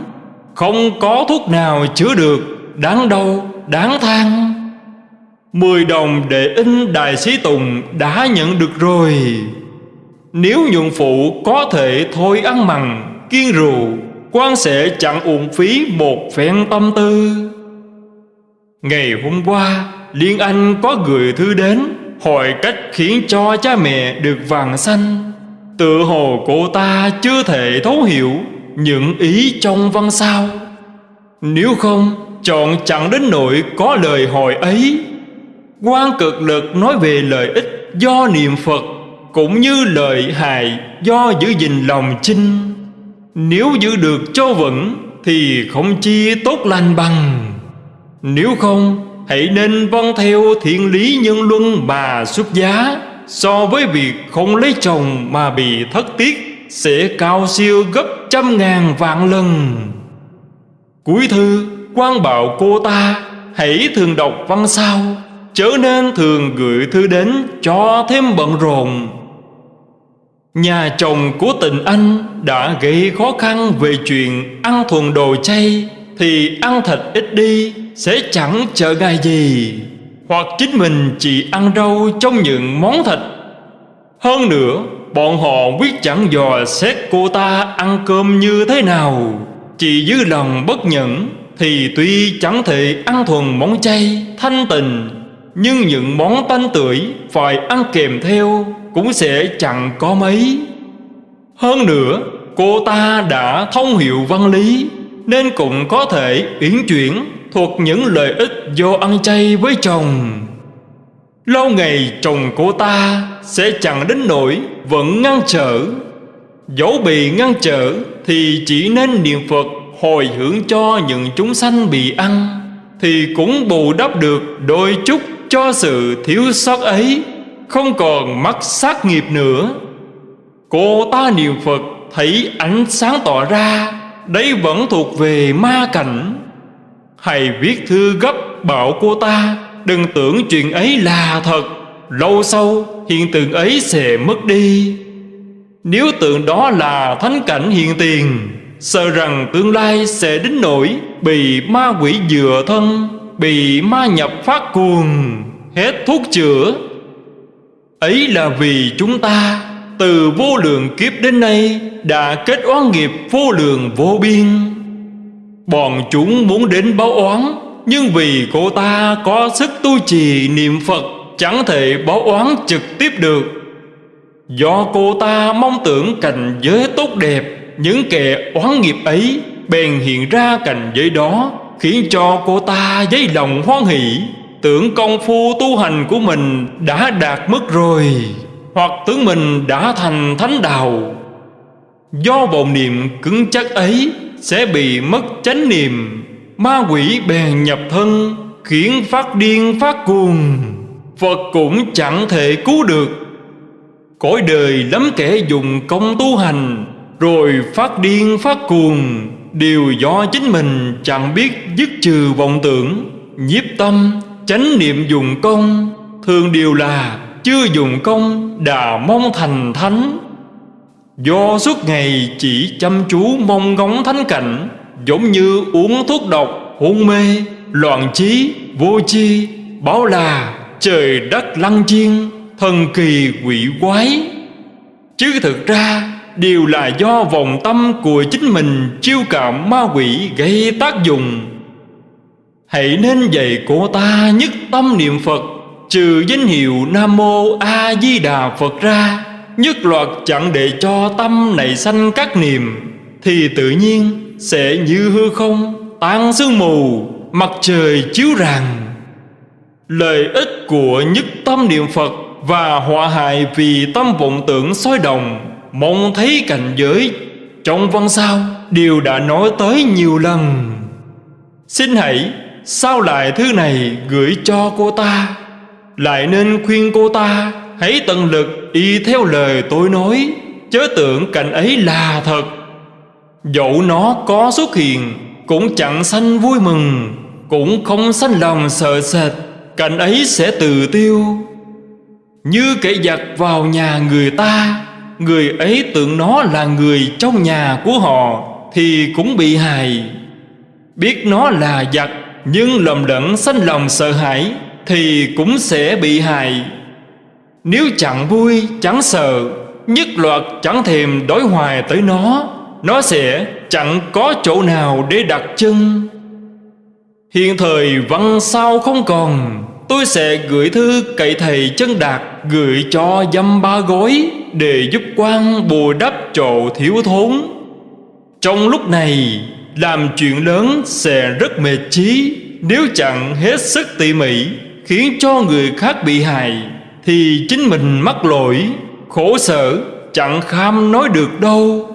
Không có thuốc nào chữa được Đáng đau, đáng than. Mười đồng để in Đại Sĩ Tùng đã nhận được rồi. Nếu nhuận phụ có thể thôi ăn mặn, kiên rượu quan sẽ chẳng uổng phí một phen tâm tư. Ngày hôm qua Liên Anh có gửi thư đến Hỏi cách khiến cho cha mẹ được vàng xanh. Tự hồ cô ta chưa thể thấu hiểu Những ý trong văn sao. Nếu không Chọn chẳng đến nỗi có lời hỏi ấy quan cực lực nói về lợi ích do niệm Phật Cũng như lợi hại do giữ gìn lòng chinh. Nếu giữ được cho vững Thì không chi tốt lành bằng. Nếu không, Hãy nên vâng theo thiện lý nhân luân mà xuất giá So với việc không lấy chồng mà bị thất tiết Sẽ cao siêu gấp trăm ngàn vạn lần. Cuối thư quan bảo cô ta, Hãy thường đọc văn sao Chớ nên thường gửi thư đến cho thêm bận rộn. Nhà chồng của tình anh đã gây khó khăn về chuyện ăn thuần đồ chay, Thì ăn thịt ít đi sẽ chẳng chờ ngày gì. Hoặc chính mình chỉ ăn rau trong những món thịt. Hơn nữa, bọn họ quyết chẳng dò xét cô ta ăn cơm như thế nào. Chỉ dư lòng bất nhẫn Thì tuy chẳng thể ăn thuần món chay thanh tình nhưng những món tanh tưởi phải ăn kèm theo Cũng sẽ chẳng có mấy. Hơn nữa, cô ta đã thông hiểu văn lý Nên cũng có thể uyển chuyển thuộc những lợi ích do ăn chay với chồng. Lâu ngày chồng cô ta sẽ chẳng đến nỗi vẫn ngăn trở. Dẫu bị ngăn trở thì chỉ nên niệm Phật hồi hướng cho những chúng sanh bị ăn Thì cũng bù đắp được đôi chút cho sự thiếu sót ấy, Không còn mắc sát nghiệp nữa. Cô ta niệm Phật thấy ánh sáng tỏ ra Đấy vẫn thuộc về ma cảnh. Hãy viết thư gấp bảo cô ta, Đừng tưởng chuyện ấy là thật, Lâu sau hiện tượng ấy sẽ mất đi. Nếu tượng đó là thánh cảnh hiện tiền, Sợ rằng tương lai sẽ đến nỗi Bị ma quỷ dựa thân. Bị ma nhập phát cuồng, Hết thuốc chữa. Ấy là vì chúng ta, Từ vô lượng kiếp đến nay, Đã kết oán nghiệp vô lượng vô biên. Bọn chúng muốn đến báo oán, Nhưng vì cô ta có sức tu trì niệm Phật, Chẳng thể báo oán trực tiếp được. Do cô ta mong tưởng cảnh giới tốt đẹp, Những kẻ oán nghiệp ấy Bèn hiện ra cảnh giới đó. Khiến cho cô ta dấy lòng hoan hỷ. Tưởng công phu tu hành của mình đã đạt mức rồi, Hoặc tưởng mình đã thành thánh đạo. Do vọng niệm cứng chắc ấy sẽ bị mất chánh niệm, ma quỷ bèn nhập thân, khiến phát điên phát cuồng. Phật cũng chẳng thể cứu được. Cõi đời lắm kẻ dùng công tu hành, rồi phát điên phát cuồng đều do chính mình chẳng biết dứt trừ vọng tưởng nhiếp tâm chánh niệm dùng công. Thường điều là chưa dùng công đà mong thành thánh. Do suốt ngày chỉ chăm chú mong ngóng thánh cảnh Giống như uống thuốc độc, hôn mê, loạn trí, vô chi Bảo là trời đất lăng chiên Thần kỳ quỷ quái. Chứ thực ra Đều là do vòng tâm của chính mình Chiêu cảm ma quỷ gây tác dụng. Hãy nên dạy cô ta nhất tâm niệm Phật, Trừ danh hiệu Nam Mô A Di Đà Phật ra, Nhất loạt chẳng để cho tâm này sanh các niệm, Thì tự nhiên sẽ như hư không Tan sương mù, Mặt trời chiếu ràng Lợi ích của nhất tâm niệm Phật Và họa hại vì tâm vọng tưởng soi đồng Mong thấy cảnh giới Trong văn sao Đều đã nói tới nhiều lần. Xin hãy, Sao lại thứ này gửi cho cô ta? Lại nên khuyên cô ta, Hãy tận lực y theo lời tôi nói, Chớ tưởng cảnh ấy là thật. Dẫu nó có xuất hiện, Cũng chẳng sanh vui mừng, Cũng không sanh lòng sợ sệt, Cảnh ấy sẽ từ tiêu. Như kẻ giặc vào nhà người ta Người ấy tưởng nó là người trong nhà của họ Thì cũng bị hại. Biết nó là giặc Nhưng lầm lẫn sanh lòng sợ hãi Thì cũng sẽ bị hại. Nếu chẳng vui, chẳng sợ, Nhất loạt chẳng thèm đối hoài tới nó Nó sẽ chẳng có chỗ nào để đặt chân. Hiện thời văn sao không còn. Tôi sẽ gửi thư cậy thầy chân đạt Gửi cho dăm ba gói Để giúp quan bù đắp chỗ thiếu thốn. Trong lúc này, Làm chuyện lớn sẽ rất mệt trí Nếu chẳng hết sức tỉ mỉ, Khiến cho người khác bị hại, Thì chính mình mắc lỗi, Khổ sở, chẳng kham nói được đâu.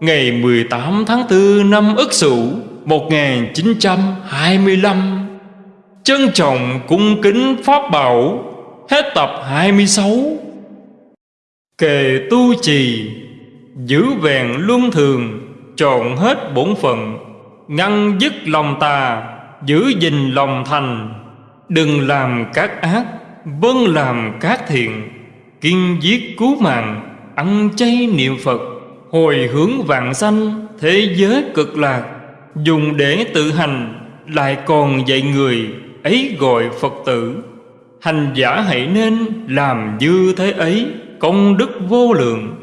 Ngày 18 tháng 4 năm Ất Sửu 1925 Trân trọng cung kính Pháp Bảo, Hết tập 26 Kề tu trì, Giữ vẹn luân thường, Trọn hết bổn phận, Ngăn dứt lòng tà, Giữ gìn lòng thành. Đừng làm các ác Vâng làm các thiện, Kiên giết cứu mạng, Ăn chay niệm Phật, Hồi hướng vạn sanh Thế giới cực lạc. Dùng để tự hành, Lại còn dạy người ấy gọi Phật tử. Hành giả hãy nên làm như thế ấy, Công đức vô lượng.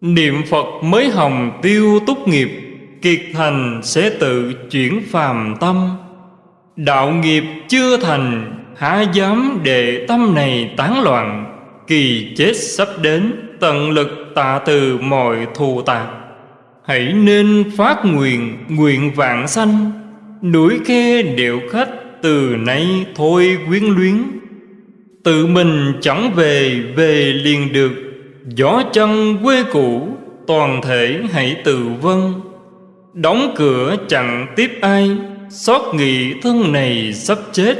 Niệm Phật mới hồng tiêu túc nghiệp, Kiệt thành sẽ tự chuyển phàm tâm. Đạo nghiệp chưa thành, Há dám để tâm này tán loạn, Kỳ chết sắp đến, Tận lực tạ từ mọi thù tạc. Hãy nên phát nguyện Nguyện vạn sanh. Núi khe điệu khách từ nay thôi quyến luyến. Tự mình chẳng về về liền được. Gió chân quê cũ, toàn thể hãy tự vân Đóng cửa chẳng tiếp ai, Xót nghị thân này sắp chết.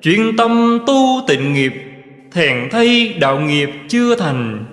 Chuyên tâm tu tịnh nghiệp, Thèn thay đạo nghiệp chưa thành.